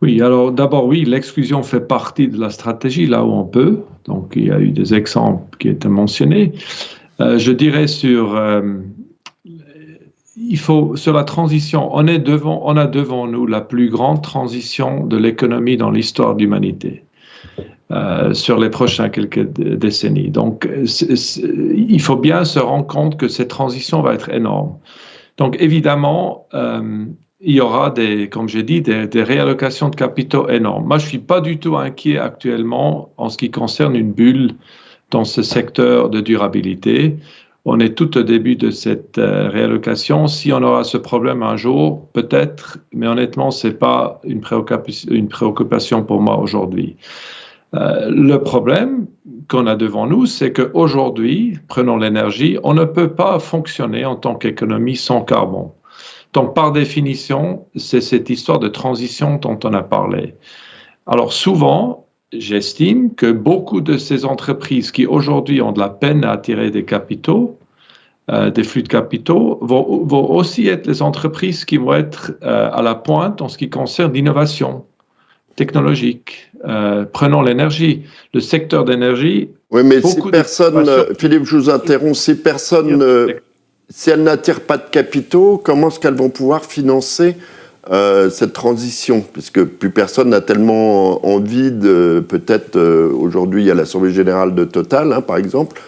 Oui, alors d'abord, oui, l'exclusion fait partie de la stratégie là où on peut. Donc, il y a eu des exemples qui étaient mentionnés. Euh, je dirais sur, il faut, sur la transition, on, est devant, on a devant nous la plus grande transition de l'économie dans l'histoire de l'humanité. Euh, sur les prochaines quelques décennies. Donc, il faut bien se rendre compte que cette transition va être énorme. Donc, évidemment, euh, il y aura des, comme j'ai dit, des, réallocations de capitaux énormes. Moi, je suis pas du tout inquiet actuellement en ce qui concerne une bulle dans ce secteur de durabilité. On est tout au début de cette euh, réallocation. Si on aura ce problème un jour, peut-être, mais honnêtement, c'est pas une préoccupation, une préoccupation pour moi aujourd'hui. Euh, le problème qu'on a devant nous, c'est qu'aujourd'hui, prenons l'énergie, on ne peut pas fonctionner en tant qu'économie sans carbone. Donc, par définition, c'est cette histoire de transition dont on a parlé. Alors, souvent, j'estime que beaucoup de ces entreprises qui aujourd'hui ont de la peine à attirer des capitaux, euh, des flux de capitaux, vont, vont, aussi être les entreprises qui vont être euh, à la pointe en ce qui concerne l'innovation technologique. Euh, prenons l'énergie, le secteur d'énergie. Oui, mais si personne, Philippe, je vous interromps, si personne, si elles n'attirent pas de capitaux, comment est-ce qu'elles vont pouvoir financer euh, cette transition? Puisque plus personne n'a tellement envie de, peut-être, euh, aujourd'hui, il y a l'Assemblée Générale de Total, hein, par exemple,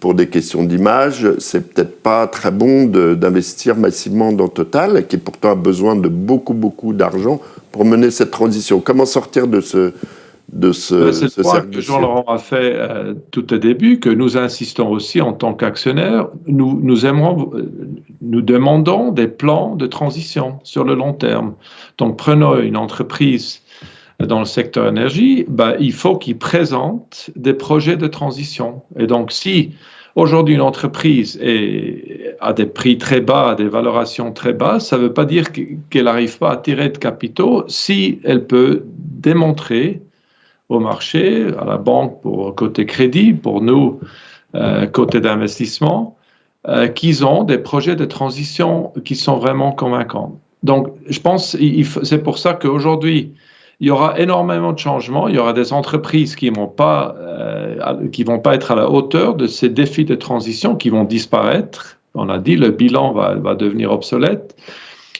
pour des questions d'image, c'est peut-être pas très bon d'investir massivement dans Total, qui pourtant a besoin de beaucoup, beaucoup d'argent pour mener cette transition. Comment sortir de ce, de ce, C'est ce point que Jean-Laurent a fait euh, tout au début, que nous insistons aussi en tant qu'actionnaires. Nous, nous, aimerons, euh, nous demandons des plans de transition sur le long terme. Donc, prenons une entreprise dans le secteur énergie, bah, il faut qu'il présente des projets de transition. Et donc, si Aujourd'hui, une entreprise est, a des prix très bas, des valorations très basses. Ça ne veut pas dire qu'elle n'arrive pas à tirer de capitaux si elle peut démontrer au marché, à la banque pour côté crédit, pour nous euh, côté d'investissement, euh, qu'ils ont des projets de transition qui sont vraiment convaincants. Donc, je pense, c'est pour ça qu'aujourd'hui, il y aura énormément de changements. Il y aura des entreprises qui vont pas, euh, qui vont pas être à la hauteur de ces défis de transition, qui vont disparaître. On a dit le bilan va, va devenir obsolète.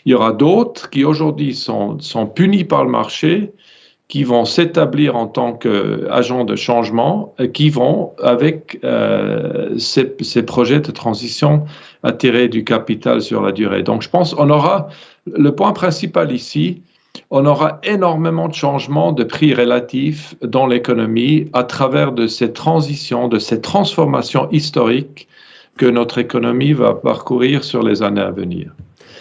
Il y aura d'autres qui aujourd'hui sont, sont punis par le marché, qui vont s'établir en tant qu'agents de changement, qui vont, avec euh, ces, ces, projets de transition, attirer du capital sur la durée. Donc, je pense on aura le point principal ici, on aura énormément de changements de prix relatifs dans l'économie à travers de ces transitions, de ces transformations historiques que notre économie va parcourir sur les années à venir.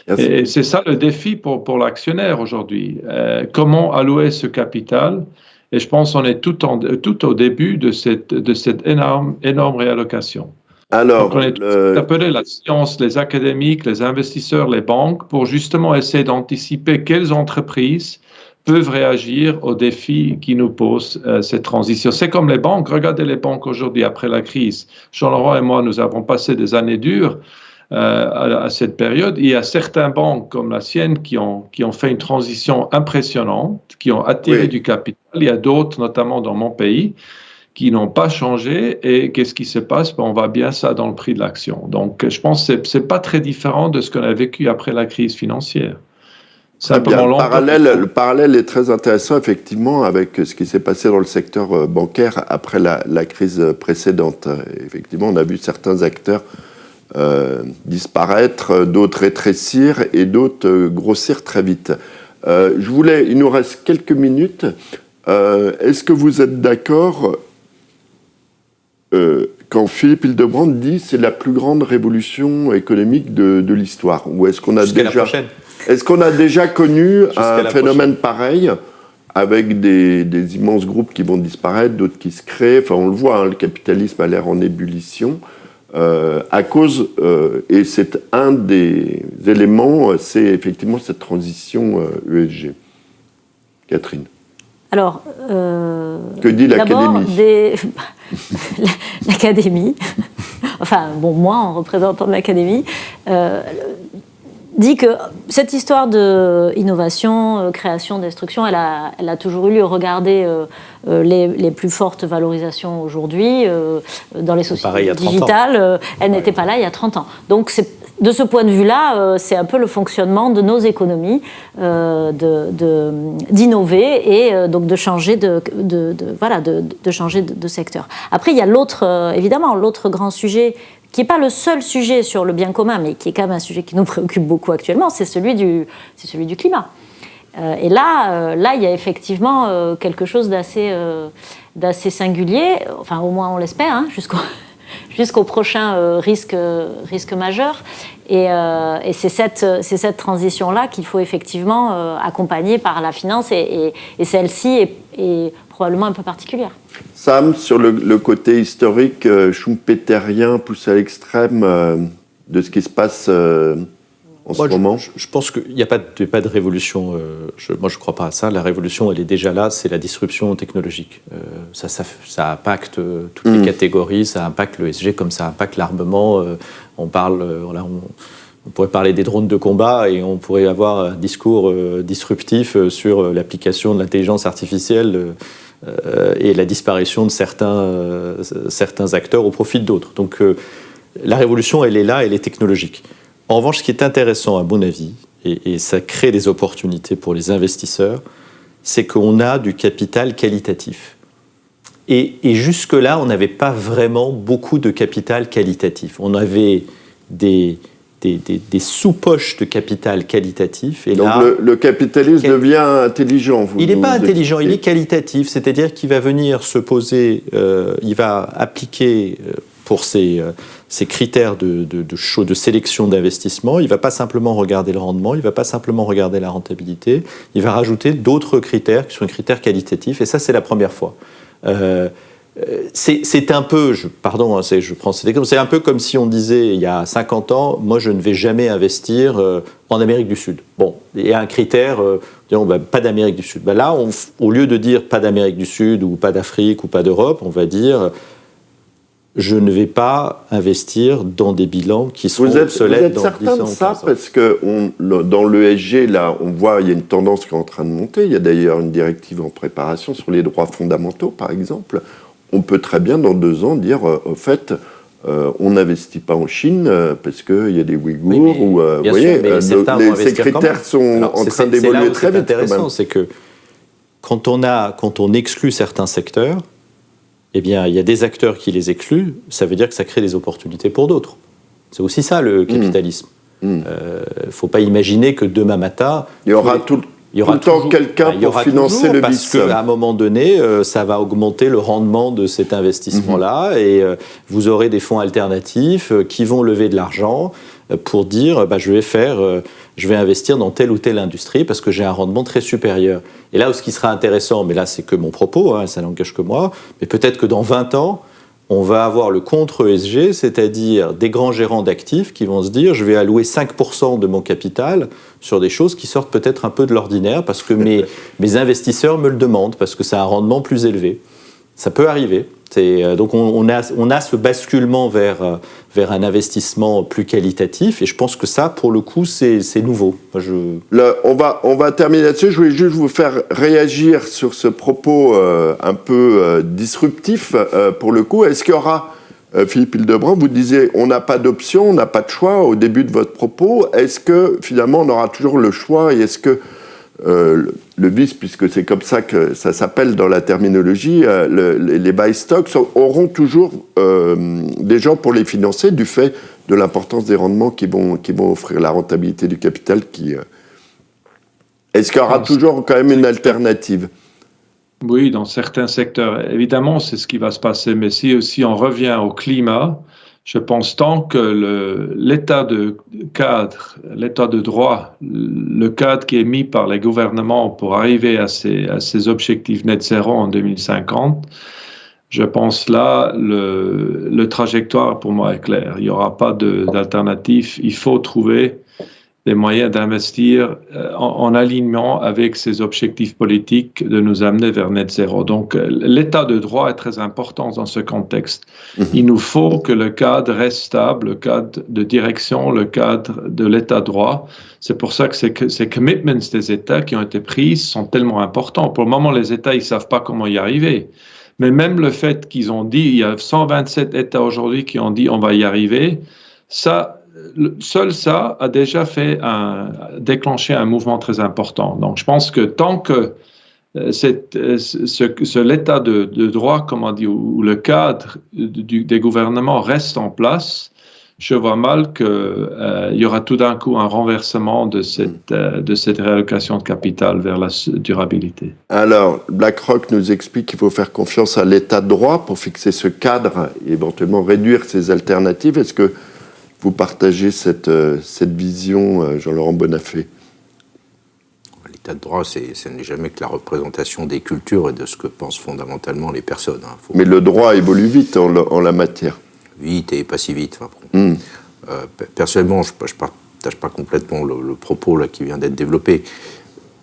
Et c'est ça le défi pour, pour l'actionnaire aujourd'hui. Euh, comment allouer ce capital? Et je pense qu'on est tout, en, tout au début de cette, de cette énorme, énorme réallocation. Alors, on est appelé la science, les académiques, les investisseurs, les banques, pour justement essayer d'anticiper quelles entreprises peuvent réagir aux défis qui nous posent euh, cette transition. C'est comme les banques. Regardez les banques aujourd'hui après la crise. Jean-Laurent et moi, nous avons passé des années dures euh, à, cette période. Il y a certaines banques comme la sienne qui ont, qui ont fait une transition impressionnante, qui ont attiré du capital. Il y a d'autres, notamment dans mon pays, qui n'ont pas changé. Et qu'est-ce qui se passe? Ben, On voit bien ça dans le prix de l'action. Donc, je pense que ce n'est pas très différent de ce qu'on a vécu après la crise financière. Bien, le, parallèle, le parallèle est très intéressant, effectivement, avec ce qui s'est passé dans le secteur euh, bancaire après la, crise précédente. Effectivement, on a vu certains acteurs disparaître, d'autres rétrécir et d'autres grossir très vite. je voulais, il nous reste quelques minutes. Est-ce que vous êtes d'accord quand Philippe Hildebrand dit c'est la plus grande révolution économique de, l'histoire? Ou est-ce qu'on a déjà est-ce qu'on a déjà connu un phénomène pareil avec des, immenses groupes qui vont disparaître, d'autres qui se créent? Enfin, on le voit, hein, le capitalisme a l'air en ébullition. Euh, à cause, euh, et c'est un des éléments, c'est effectivement cette transition ESG. Euh, Catherine. Alors, que dit l'Académie L'Académie, enfin, bon, moi en représentant l'Académie, dit que cette histoire de innovation, euh, création, destruction, elle a, elle a toujours eu lieu. Regardez euh, euh, les, les, plus fortes valorisations aujourd'hui dans les sociétés digitales. elle n'était pas là il y a 30 ans. Donc de ce point de vue-là, c'est un peu le fonctionnement de nos économies, d'innover et donc de changer de, de voilà, de, changer de, secteur. Après, il y a l'autre, évidemment, l'autre grand sujet qui n'est pas le seul sujet sur le bien commun, mais qui est quand même un sujet qui nous préoccupe beaucoup actuellement, c'est celui du, c'est celui du climat. Euh, et là, euh, là, il y a effectivement euh, quelque chose d'assez, d'assez singulier, enfin au moins on l'espère, hein, jusqu'au, jusqu'au prochain risque, risque majeur. Et, c'est, cette, c'est cette transition-là qu'il faut effectivement accompagner par la finance, et, et, celle-ci est, est probablement un peu particulière. Sam, sur le, côté historique euh, schumpeterien poussé à l'extrême euh, de ce qui se passe euh, en ce moment je, pense qu'il n'y a pas de, pas de révolution. moi, je ne crois pas à ça. La révolution, elle est déjà là. C'est la disruption technologique. Ça, ça, ça, impacte toutes les mm. catégories. Ça impacte le SG comme ça impacte l'armement. on parle, on, on pourrait parler des drones de combat et on pourrait avoir un discours disruptif sur l'application de l'intelligence artificielle euh, et la disparition de certains, euh, certains acteurs au profit d'autres. Donc euh, la révolution, elle est là, elle est technologique. En revanche, ce qui est intéressant, à mon avis, et, ça crée des opportunités pour les investisseurs, c'est qu'on a du capital qualitatif. Et, et jusque-là, on n'avait pas vraiment beaucoup de capital qualitatif. On avait des, des, sous-poches de capital qualitatif. Et Donc le, capitalisme devient intelligent. il n'est pas intelligent, il est qualitatif, c'est-à-dire qu'il va venir se poser, euh, il va appliquer euh, pour ses, euh, critères de, de, de, de sélection d'investissement, il ne va pas simplement regarder le rendement, il ne va pas simplement regarder la rentabilité, il va rajouter d'autres critères qui sont des critères qualitatifs, et ça c'est la première fois. Euh, c'est un peu, je, pardon, hein, je prends c'est un peu comme si on disait il y a 50 ans, moi je ne vais jamais investir euh, en Amérique du Sud. Bon, il y a un critère, euh, disons, bah, pas d'Amérique du Sud. Bah, là, au lieu de dire pas d'Amérique du Sud ou pas d'Afrique ou pas d'Europe, on va dire je ne vais pas investir dans des bilans qui sont vous êtes, obsolètes vous êtes certain de ça? Parce que on, dans l'ESG, là, on voit il y a une tendance qui est en train de monter. Il y a d'ailleurs une directive en préparation sur les droits fondamentaux, par exemple on peut très bien dans deux ans dire, euh, au fait, euh, on n'investit pas en Chine euh, parce qu'il y a des Ouïghours ou vous voyez, ces critères sont en train d'évoluer très vite. intéressant, c'est que quand on a, quand on exclut certains secteurs, eh bien, il y a des acteurs qui les excluent. Ça veut dire que ça crée des opportunités pour d'autres. C'est aussi ça le mmh. capitalisme. Il ne mmh. faut pas imaginer que demain matin, il y aura tout, il y aura toujours quelqu'un bah, pour financer le parce qu'à un moment donné, euh, ça va augmenter le rendement de cet investissement-là mhm. et euh, vous aurez des fonds alternatifs euh, qui vont lever de l'argent pour dire bah, je vais faire, je vais investir dans telle ou telle industrie parce que j'ai un rendement très supérieur. Et là où ce qui sera intéressant, mais là c'est que mon propos, hein, ça n'engage que moi, mais peut-être que dans 20 ans, on va avoir le contre-ESG, c'est-à-dire des grands gérants d'actifs qui vont se dire je vais allouer 5% de mon capital sur des choses qui sortent peut-être un peu de l'ordinaire parce que mes, mes investisseurs me le demandent, parce que c'est un rendement plus élevé. Ça peut arriver. Euh, donc on, a, on, a, ce basculement vers, euh, vers un investissement plus qualitatif et je pense que ça, pour le coup, c'est nouveau. je... on, va, on va terminer là-dessus. Je voulais juste vous faire réagir sur ce propos euh, un peu disruptif pour le coup. Est-ce qu'il y aura, Philippe Hildebrand, vous disiez on n'a pas d'option, on n'a pas de choix au début de votre propos. Est-ce que finalement on aura toujours le choix et est-ce que euh, le vice, puisque c'est comme ça que ça s'appelle dans la terminologie, euh, les buy stocks auront toujours euh, des gens pour les financer du fait de l'importance des rendements qui vont, qui vont offrir la rentabilité du capital. Qui, Est-ce qu'il y aura toujours quand même une alternative? Oui, dans certains secteurs. Évidemment, c'est ce qui va se passer. Mais si, si on revient au climat, je pense tant que l'état de cadre, l'état de droit, le cadre qui est mis par les gouvernements pour arriver à ces, objectifs net zéro en 2050, je pense là, le trajectoire pour moi est clair. Il n'y aura pas d'alternative. Il faut trouver des moyens d'investir euh, en, alignement avec ces objectifs politiques de nous amener vers net zéro. Donc, euh, l'état de droit est très important dans ce contexte. Mhm. Il nous faut que le cadre reste stable, le cadre de direction, le cadre de l'état de droit. C'est pour ça que ces, ces commitments des États qui ont été pris sont tellement importants. Pour le moment, les États, ils savent pas comment y arriver. Mais même le fait qu'ils ont dit, il y a 127 États aujourd'hui qui ont dit on va y arriver, ça, seul ça a déjà fait un, déclencher un mouvement très important. Donc, je pense que tant que euh, euh, l'état de, droit, comment dire, ou le cadre des gouvernements reste en place, je vois mal qu'il euh, y aura tout d'un coup un renversement de cette, de cette réallocation de capital vers la durabilité. Alors, BlackRock nous explique qu'il faut faire confiance à l'état de droit pour fixer ce cadre et éventuellement réduire ces alternatives. Est-ce que vous partagez cette, euh, cette vision, euh, Jean-Laurent Bonafé L'état de droit, ce n'est jamais que la représentation des cultures et de ce que pensent fondamentalement les personnes. Hein. Mais le droit évolue vite en, la matière. Vite et pas si vite. Hmm. Euh, personnellement, je ne partage pas complètement le, propos là, qui vient d'être développé.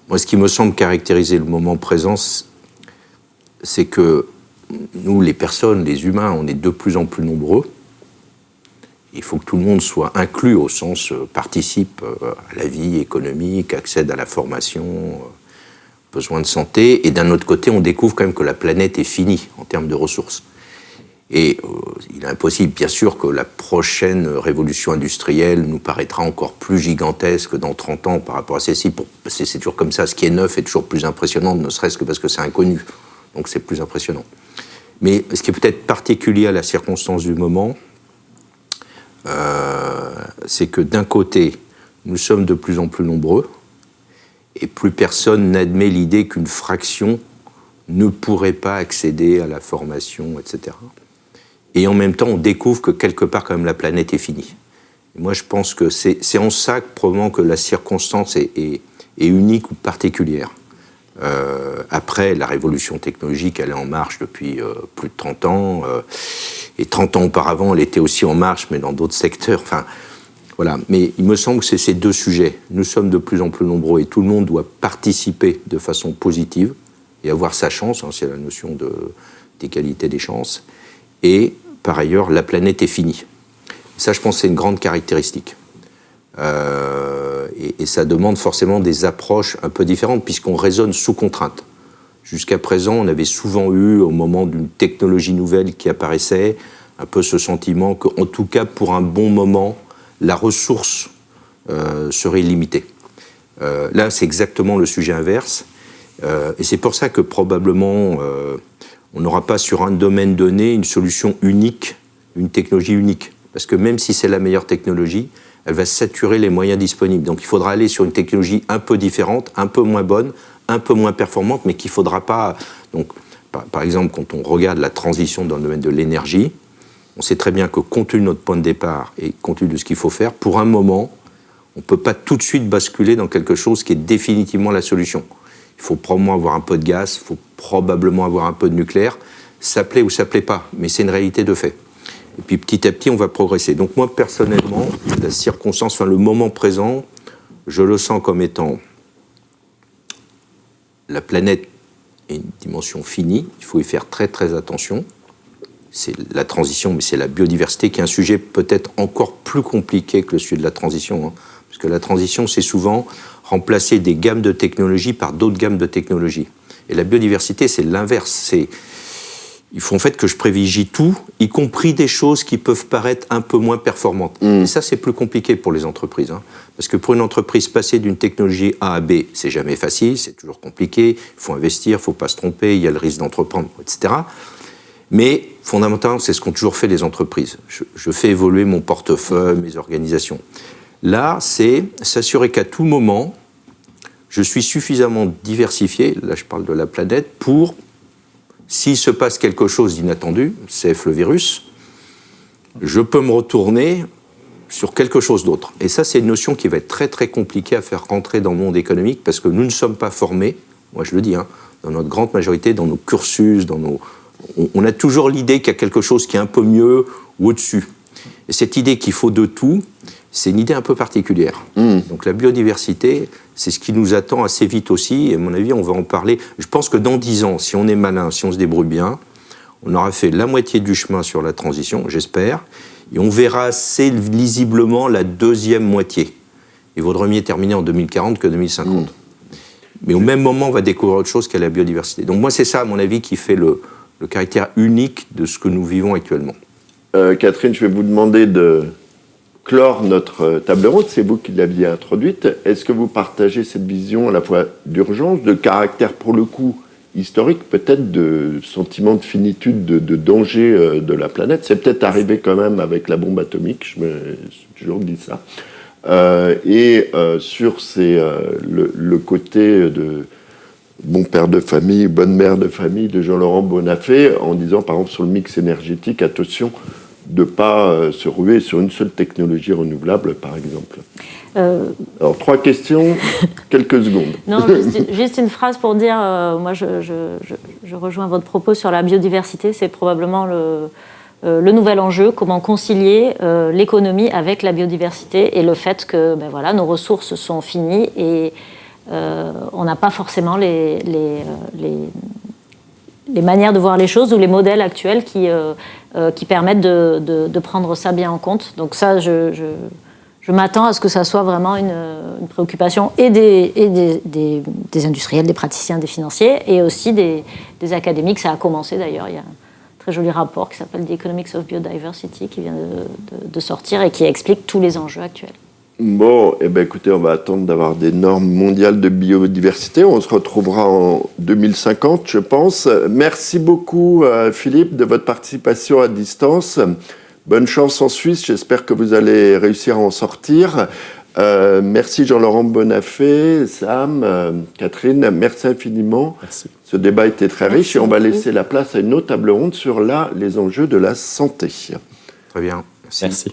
Moi, ce qui me semble caractériser le moment présent, c'est que nous, les personnes, les humains, on est de plus en plus nombreux il faut que tout le monde soit inclus au sens euh, participe euh, à la vie économique, accède à la formation, euh, besoin de santé. Et d'un autre côté, on découvre quand même que la planète est finie en termes de ressources. Et il est impossible, bien sûr, que la prochaine révolution industrielle nous paraîtra encore plus gigantesque dans 30 ans par rapport à celle-ci. C'est toujours comme ça, ce qui est neuf est toujours plus impressionnant, ne serait-ce que parce que c'est inconnu. Donc c'est plus impressionnant. Mais ce qui est peut-être particulier à la circonstance du moment, c'est que d'un côté, nous sommes de plus en plus nombreux, et plus personne n'admet l'idée qu'une fraction ne pourrait pas accéder à la formation, etc. Et en même temps, on découvre que quelque part, quand même, la planète est finie. moi, je pense que c'est en ça que, probablement que la circonstance est, est unique ou particulière. Euh, après, la révolution technologique, elle est en marche depuis euh, plus de 30 ans. Euh, et 30 ans auparavant, elle était aussi en marche, mais dans d'autres secteurs. Enfin, voilà. Mais il me semble que c'est ces deux sujets. Nous sommes de plus en plus nombreux et tout le monde doit participer de façon positive et avoir sa chance. Hein, c'est la notion d'égalité des chances. Et par ailleurs, la planète est finie. Ça, je pense, c'est une grande caractéristique. Euh, et, ça demande forcément des approches un peu différentes puisqu'on raisonne sous contrainte. Jusqu'à présent, on avait souvent eu, au moment d'une technologie nouvelle qui apparaissait, un peu ce sentiment qu'en tout cas, pour un bon moment, la ressource euh, serait limitée. Euh, là, c'est exactement le sujet inverse. et c'est pour ça que probablement, on n'aura pas sur un domaine donné une solution unique, une technologie unique. Parce que même si c'est la meilleure technologie, elle va saturer les moyens disponibles. Donc il faudra aller sur une technologie un peu différente, un peu moins bonne, un peu moins performante, mais qu'il ne faudra pas... Donc, par, exemple, quand on regarde la transition dans le domaine de l'énergie, on sait très bien que compte tenu de notre point de départ et compte tenu de ce qu'il faut faire, pour un moment, on ne peut pas tout de suite basculer dans quelque chose qui est définitivement la solution. Il faut probablement avoir un peu de gaz, il faut probablement avoir un peu de nucléaire. Ça plaît ou ça plaît pas, mais c'est une réalité de fait. Et puis petit à petit, on va progresser. Donc moi, personnellement, la circonstance, enfin le moment présent, je le sens comme étant la planète est une dimension finie, il faut y faire très très attention. C'est la transition, mais c'est la biodiversité qui est un sujet peut-être encore plus compliqué que le sujet de la transition. Hein. parce que la transition, c'est souvent remplacer des gammes de technologies par d'autres gammes de technologies. Et la biodiversité, c'est l'inverse. Il faut en fait que je privilégie tout, y compris des choses qui peuvent paraître un peu moins performantes. Et ça, c'est plus compliqué pour les entreprises. hein. Parce que pour une entreprise, passer d'une technologie A à B, c'est jamais facile, c'est toujours compliqué. Il faut investir, il ne faut pas se tromper, il y a le risque d'entreprendre, etc. Mais fondamentalement, c'est ce qu'ont toujours fait les entreprises. Je, je fais évoluer mon portefeuille, mes organisations. Là, c'est s'assurer qu'à tout moment, je suis suffisamment diversifié, là je parle de la planète, pour, s'il se passe quelque chose d'inattendu, CF le virus, je peux me retourner sur quelque chose d'autre. Et ça, c'est une notion qui va être très très compliquée à faire rentrer dans le monde économique parce que nous ne sommes pas formés, moi je le dis, hein, dans notre grande majorité, dans nos cursus, dans nos... on, on a toujours l'idée qu'il y a quelque chose qui est un peu mieux ou au-dessus. Et cette idée qu'il faut de tout, c'est une idée un peu particulière. Donc la biodiversité, c'est ce qui nous attend assez vite aussi, et à mon avis, on va en parler. Je pense que dans dix ans, si on est malin, si on se débrouille bien, on aura fait la moitié du chemin sur la transition, j'espère, et on verra assez lisiblement la deuxième moitié. Il vaudrait mieux terminer en 2040 que 2050. Mais au même moment, on va découvrir autre chose qu'est la biodiversité. Donc moi, c'est ça, à mon avis, qui fait le, le caractère unique de ce que nous vivons actuellement. Euh, Catherine, je vais vous demander de clore notre euh, table ronde. C'est vous qui l'aviez introduite. Est-ce que vous partagez cette vision à la fois d'urgence, de caractère pour le coup historique, peut-être de sentiment de finitude, de, danger euh, de la planète? C'est peut-être arrivé quand même avec la bombe atomique, je me suis toujours dit ça. Euh, et sur le, le côté de bon père de famille, bonne mère de famille de Jean-Laurent Bonafé, en disant par exemple sur le mix énergétique, attention de ne pas euh, se ruer sur une seule technologie renouvelable, par exemple. Euh, Alors, trois questions, quelques secondes. Non, juste, juste une phrase pour dire, euh, moi je, je- je- je rejoins votre propos sur la biodiversité, c'est probablement le, euh, le nouvel enjeu, comment concilier l'économie avec la biodiversité et le fait que ben voilà, nos ressources sont finies et on n'a pas forcément les, les, les- les manières de voir les choses ou les modèles actuels qui, euh, euh, qui permettent de, de- de prendre ça bien en compte. Donc ça, je, je- je m'attends à ce que ça soit vraiment une, une préoccupation et, des, et des, des- des industriels, des praticiens, des financiers et aussi des, académiques. Ça a commencé d'ailleurs. Il y a un très joli rapport qui s'appelle The Economics of Biodiversity qui vient de- de sortir et qui explique tous les enjeux actuels. Bon, eh ben, écoutez, on va attendre d'avoir des normes mondiales de biodiversité. On se retrouvera en 2050, je pense. Merci beaucoup, euh, Philippe, de votre participation à distance. Bonne chance en Suisse. J'espère que vous allez réussir à en sortir. Euh, merci Jean-Laurent Bonafé, Sam, euh, Catherine, merci infiniment. Merci. Ce débat était très Merci riche et on va laisser la place à une autre table ronde sur là les enjeux de la santé. Très bien. Merci. Merci.